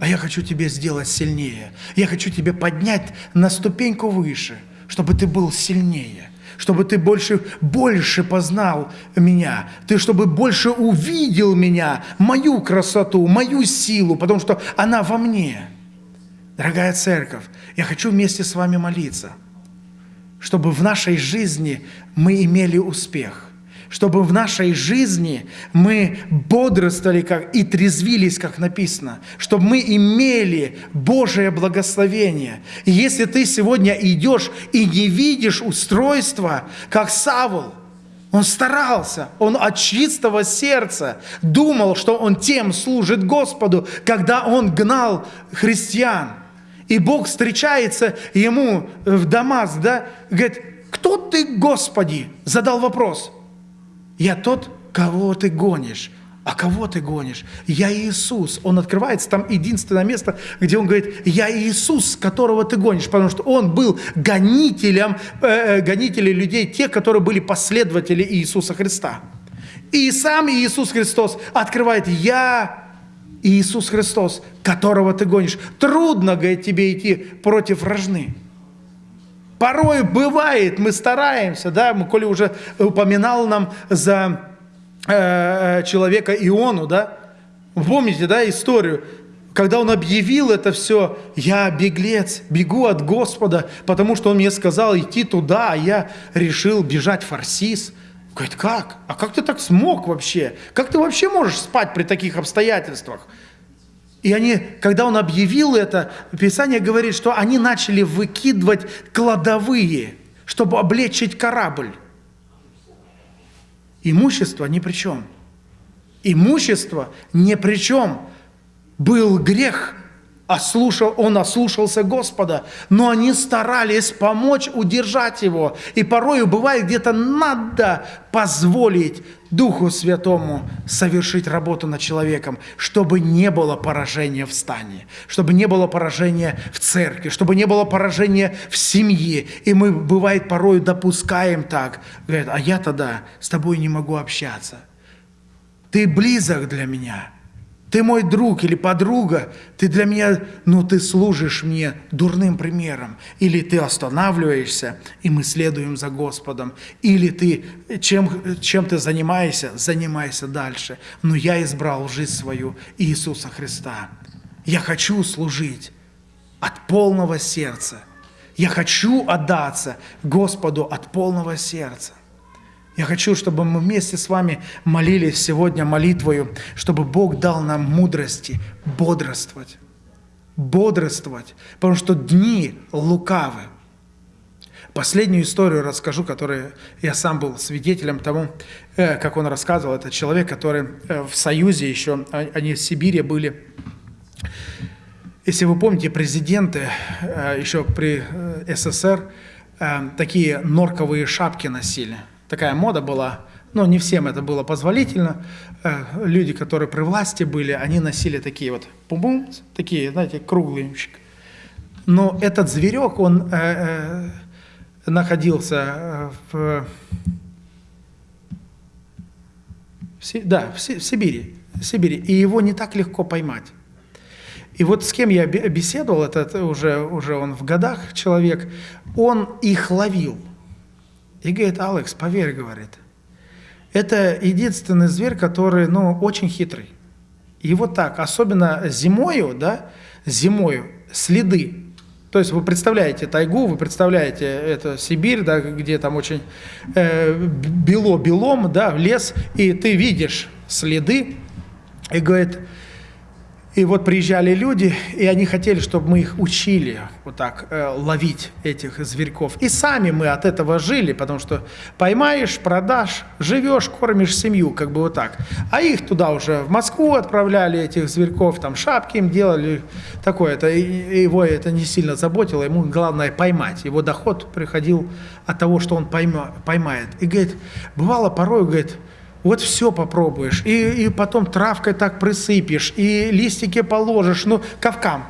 А я хочу тебе сделать сильнее. Я хочу тебя поднять на ступеньку выше, чтобы ты был сильнее чтобы ты больше, больше познал меня, ты чтобы больше увидел меня, мою красоту, мою силу, потому что она во мне. Дорогая церковь, я хочу вместе с вами молиться, чтобы в нашей жизни мы имели успех – чтобы в нашей жизни мы бодрствовали как, и трезвились, как написано, чтобы мы имели Божие благословение. И если ты сегодня идешь и не видишь устройства, как Савл, он старался, он от чистого сердца думал, что он тем служит Господу, когда он гнал христиан. И Бог встречается ему в Дамаск, да, говорит, кто ты, Господи? Задал вопрос. Я тот, кого ты гонишь. А кого ты гонишь? Я Иисус. Он открывается, там единственное место, где он говорит, я Иисус, которого ты гонишь, потому что он был гонителем, э, э гонителем людей, те, которые были последователи Иисуса Христа. И сам Иисус Христос открывает, я Иисус Христос, которого ты гонишь. Трудно, говорит, тебе идти против вражны. Порой бывает, мы стараемся, да, Коля уже упоминал нам за э, человека Иону, да, помните, да, историю, когда он объявил это все, я беглец, бегу от Господа, потому что он мне сказал идти туда, а я решил бежать в Фарсис. Говорит, как? А как ты так смог вообще? Как ты вообще можешь спать при таких обстоятельствах? И они, когда он объявил это, Писание говорит, что они начали выкидывать кладовые, чтобы облегчить корабль. Имущество ни при чем. Имущество ни при чем. Был грех, ослушал, он ослушался Господа, но они старались помочь удержать его. И порою бывает где-то надо позволить Духу Святому совершить работу над человеком, чтобы не было поражения в стане, чтобы не было поражения в церкви, чтобы не было поражения в семье. И мы, бывает, порою допускаем так. Говорят, а я тогда с тобой не могу общаться. Ты близок для меня – ты мой друг или подруга, ты для меня, ну ты служишь мне дурным примером. Или ты останавливаешься, и мы следуем за Господом. Или ты, чем, чем ты занимаешься, занимайся дальше. Но я избрал жизнь свою Иисуса Христа. Я хочу служить от полного сердца. Я хочу отдаться Господу от полного сердца. Я хочу, чтобы мы вместе с вами молились сегодня молитвою, чтобы Бог дал нам мудрости бодрствовать. Бодрствовать, потому что дни лукавы. Последнюю историю расскажу, которую я сам был свидетелем тому, э, как он рассказывал. Это человек, который э, в Союзе еще, а, они в Сибири были. Если вы помните, президенты э, еще при СССР такие норковые шапки носили – такая мода была, но не всем это было позволительно. Э, люди, которые при власти были, они носили такие вот пум такие, знаете, круглые. Но этот зверек, он э, э, находился в, да, в, Сибири, Сибири, и его не так легко поймать. И вот с кем я беседовал, этот уже, уже он в годах человек, он их ловил – и говорит, Алекс, поверь, говорит, это единственный зверь, который, ну, очень хитрый. И вот так, особенно зимою, да, зимою следы. То есть вы представляете тайгу, вы представляете это Сибирь, да, где там очень э, бело белом, да, лес, и ты видишь следы, и говорит, И вот приезжали люди, и они хотели, чтобы мы их учили вот так э, ловить этих зверьков. И сами мы от этого жили, потому что поймаешь, продашь, живешь, кормишь семью, как бы вот так. А их туда уже в Москву отправляли, этих зверьков, там шапки им делали, такое. Это, его это не сильно заботило, ему главное поймать. Его доход приходил от того, что он пойма, поймает. И говорит, бывало порой, говорит, вот все попробуешь, и, и потом травкой так присыпешь, и листики положишь, ну, кавкан,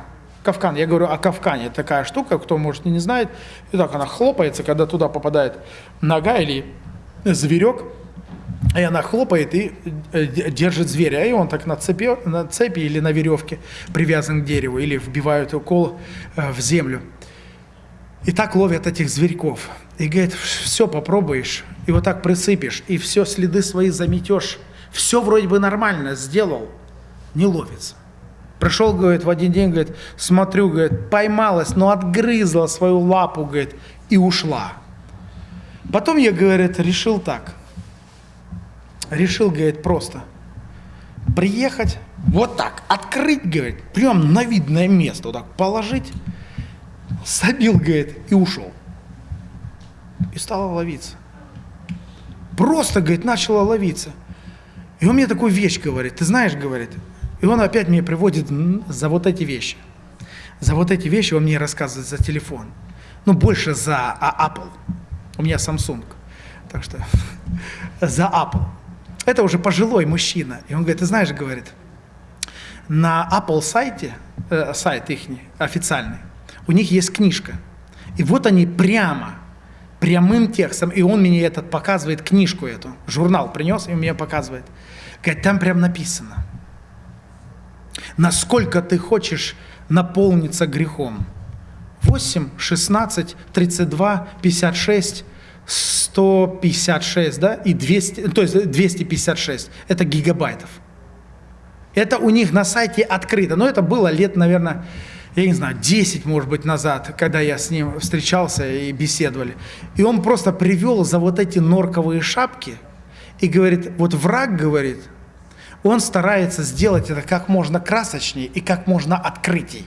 кавкан, я говорю о кавкане, такая штука, кто, может, не знает, и так она хлопается, когда туда попадает нога или зверек, и она хлопает и э, держит зверя, и он так на цепи, на цепи или на веревке привязан к дереву, или вбивают укол э, в землю. И так ловят этих зверьков. И говорит, все попробуешь, и вот так присыпешь, и все следы свои заметешь. Все вроде бы нормально сделал, не ловится. Пришел, говорит, в один день, говорит, смотрю, говорит, поймалась, но отгрызла свою лапу, говорит, и ушла. Потом я, говорит, решил так. Решил, говорит, просто приехать, вот так, открыть, говорит, прям на видное место, вот так положить, забил, говорит, и ушел и стала ловиться. Просто, говорит, начала ловиться. И он мне такую вещь говорит, ты знаешь, говорит, и он опять мне приводит за вот эти вещи. За вот эти вещи он мне рассказывает за телефон. Ну, больше за а, Apple. У меня Samsung. Так что за Apple. Это уже пожилой мужчина. И он говорит, ты знаешь, говорит, на Apple сайте, э, сайт их официальный, у них есть книжка. И вот они прямо прямым текстом, и он мне этот показывает, книжку эту, журнал принес, и мне показывает. Говорит, там прям написано, насколько ты хочешь наполниться грехом. 8, 16, 32, 56, 156, да, и 200, то есть 256, это гигабайтов. Это у них на сайте открыто, но это было лет, наверное, я не знаю, 10, может быть, назад, когда я с ним встречался и беседовали. И он просто привел за вот эти норковые шапки и говорит, вот враг говорит, он старается сделать это как можно красочнее и как можно открытей.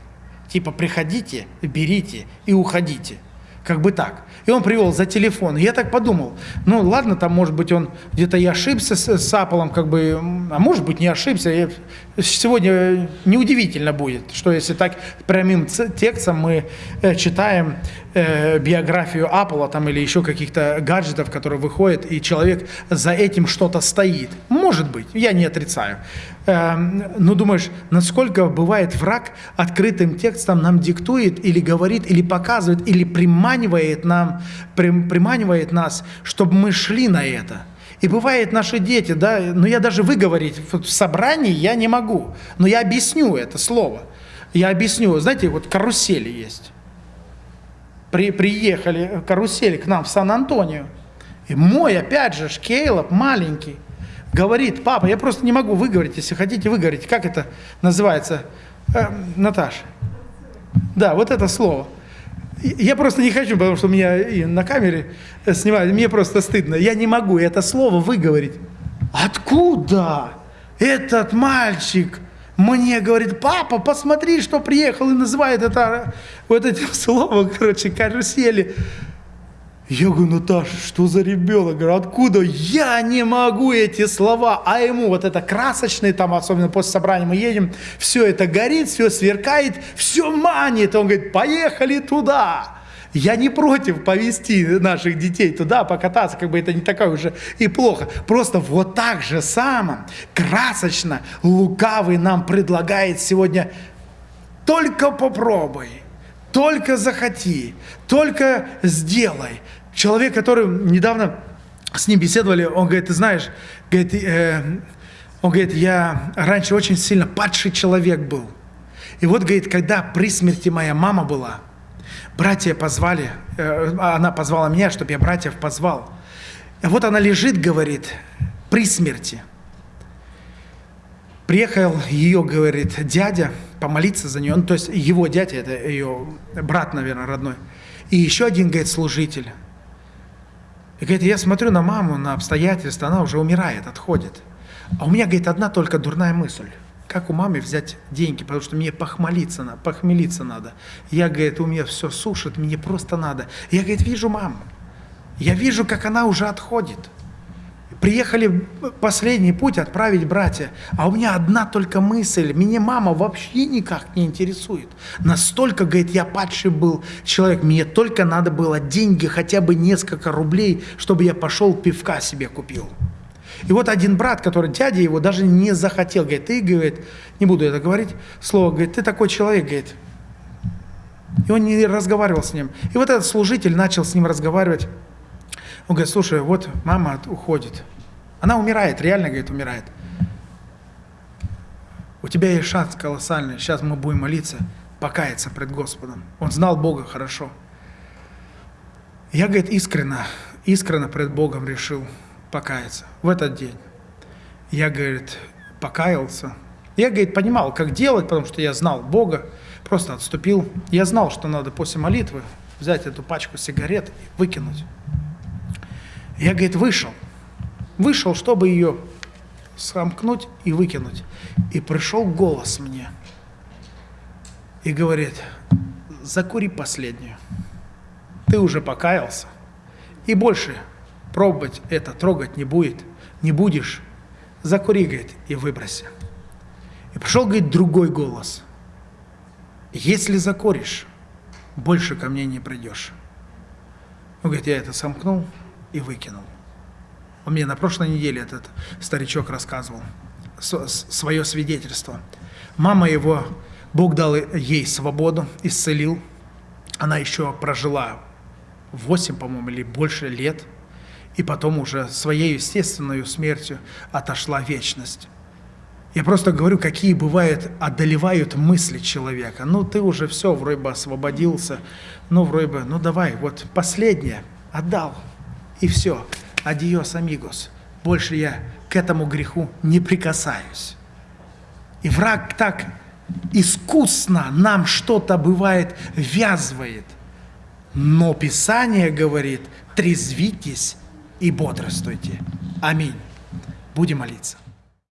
Типа приходите, берите и уходите. Как бы так. И он привел за телефон. Я так подумал, ну ладно, там может быть он где-то и ошибся с, с Apple, как бы, а может быть не ошибся. И сегодня неудивительно будет, что если так прямым текстом мы э, читаем э, биографию Apple там, или еще каких-то гаджетов, которые выходят, и человек за этим что-то стоит. Может быть, я не отрицаю. Э, но думаешь, насколько бывает враг открытым текстом нам диктует или говорит, или показывает, или приманивает, нам, прим, приманивает нас, чтобы мы шли на это. И бывает наши дети, да, но я даже выговорить в собрании я не могу, но я объясню это слово. Я объясню, знаете, вот карусели есть при, приехали карусели к нам в Сан-Антонио. И мой, опять же, Шкейлоп, маленький, говорит, папа, я просто не могу выговорить, если хотите выговорить. Как это называется, э, Наташа? Да, вот это слово. Я просто не хочу, потому что меня и на камере снимают, мне просто стыдно. Я не могу это слово выговорить. Откуда этот мальчик мне говорит, папа, посмотри, что приехал, и называет это вот этим словом, короче, карусели. Я говорю, Наташа, что за ребенок? Говорю, откуда? Я не могу эти слова. А ему вот это красочное, там, особенно после собрания мы едем, все это горит, все сверкает, все манит. Он говорит, поехали туда. Я не против повести наших детей туда, покататься, как бы это не такое уже и плохо. Просто вот так же самым красочно лукавый нам предлагает сегодня только попробуй, только захоти, только сделай. Человек, который недавно с ним беседовали, он говорит, ты знаешь, говорит, э, он говорит, я раньше очень сильно падший человек был. И вот, говорит, когда при смерти моя мама была, братья позвали, э, она позвала меня, чтобы я братьев позвал. Вот она лежит, говорит, при смерти. Приехал ее, говорит, дядя помолиться за нее, ну, то есть его дядя, это ее брат, наверное, родной. И еще один, говорит, служитель. И говорит, я смотрю на маму, на обстоятельства, она уже умирает, отходит. А у меня, говорит, одна только дурная мысль. Как у мамы взять деньги, потому что мне похмелиться, надо, похмелиться надо. Я, говорит, у меня все сушит, мне просто надо. Я, говорит, вижу маму. Я вижу, как она уже отходит. Приехали последний путь отправить братья, а у меня одна только мысль, меня мама вообще никак не интересует. Настолько, говорит, я падший был человек, мне только надо было деньги, хотя бы несколько рублей, чтобы я пошел пивка себе купил. И вот один брат, который дядя его даже не захотел, говорит, ты, говорит, не буду это говорить, слово, говорит, ты такой человек, говорит. И он не разговаривал с ним. И вот этот служитель начал с ним разговаривать. Он говорит, слушай, вот мама уходит. Она умирает, реально, говорит, умирает. У тебя есть шанс колоссальный. Сейчас мы будем молиться, покаяться пред Господом. Он знал Бога хорошо. Я, говорит, искренно, искренно пред Богом решил покаяться в этот день. Я, говорит, покаялся. Я, говорит, понимал, как делать, потому что я знал Бога, просто отступил. Я знал, что надо после молитвы взять эту пачку сигарет и выкинуть. Я, говорит, вышел. Вышел, чтобы ее сомкнуть и выкинуть. И пришел голос мне. И говорит, закури последнюю. Ты уже покаялся. И больше пробовать это, трогать не будет, не будешь. Закури, говорит, и выброси. И пришел, говорит, другой голос. Если закуришь, больше ко мне не придешь. Он говорит, я это сомкнул, и выкинул. Он мне на прошлой неделе этот старичок рассказывал свое свидетельство. Мама его, Бог дал ей свободу, исцелил. Она еще прожила 8, по-моему, или больше лет, и потом уже своей естественной смертью отошла вечность. Я просто говорю, какие бывают, одолевают мысли человека. Ну, ты уже все, вроде бы освободился, ну, вроде бы, ну, давай, вот последнее, отдал, и все. Адиос, амигос. Больше я к этому греху не прикасаюсь. И враг так искусно нам что-то бывает ввязывает. Но Писание говорит, трезвитесь и бодрствуйте. Аминь. Будем молиться.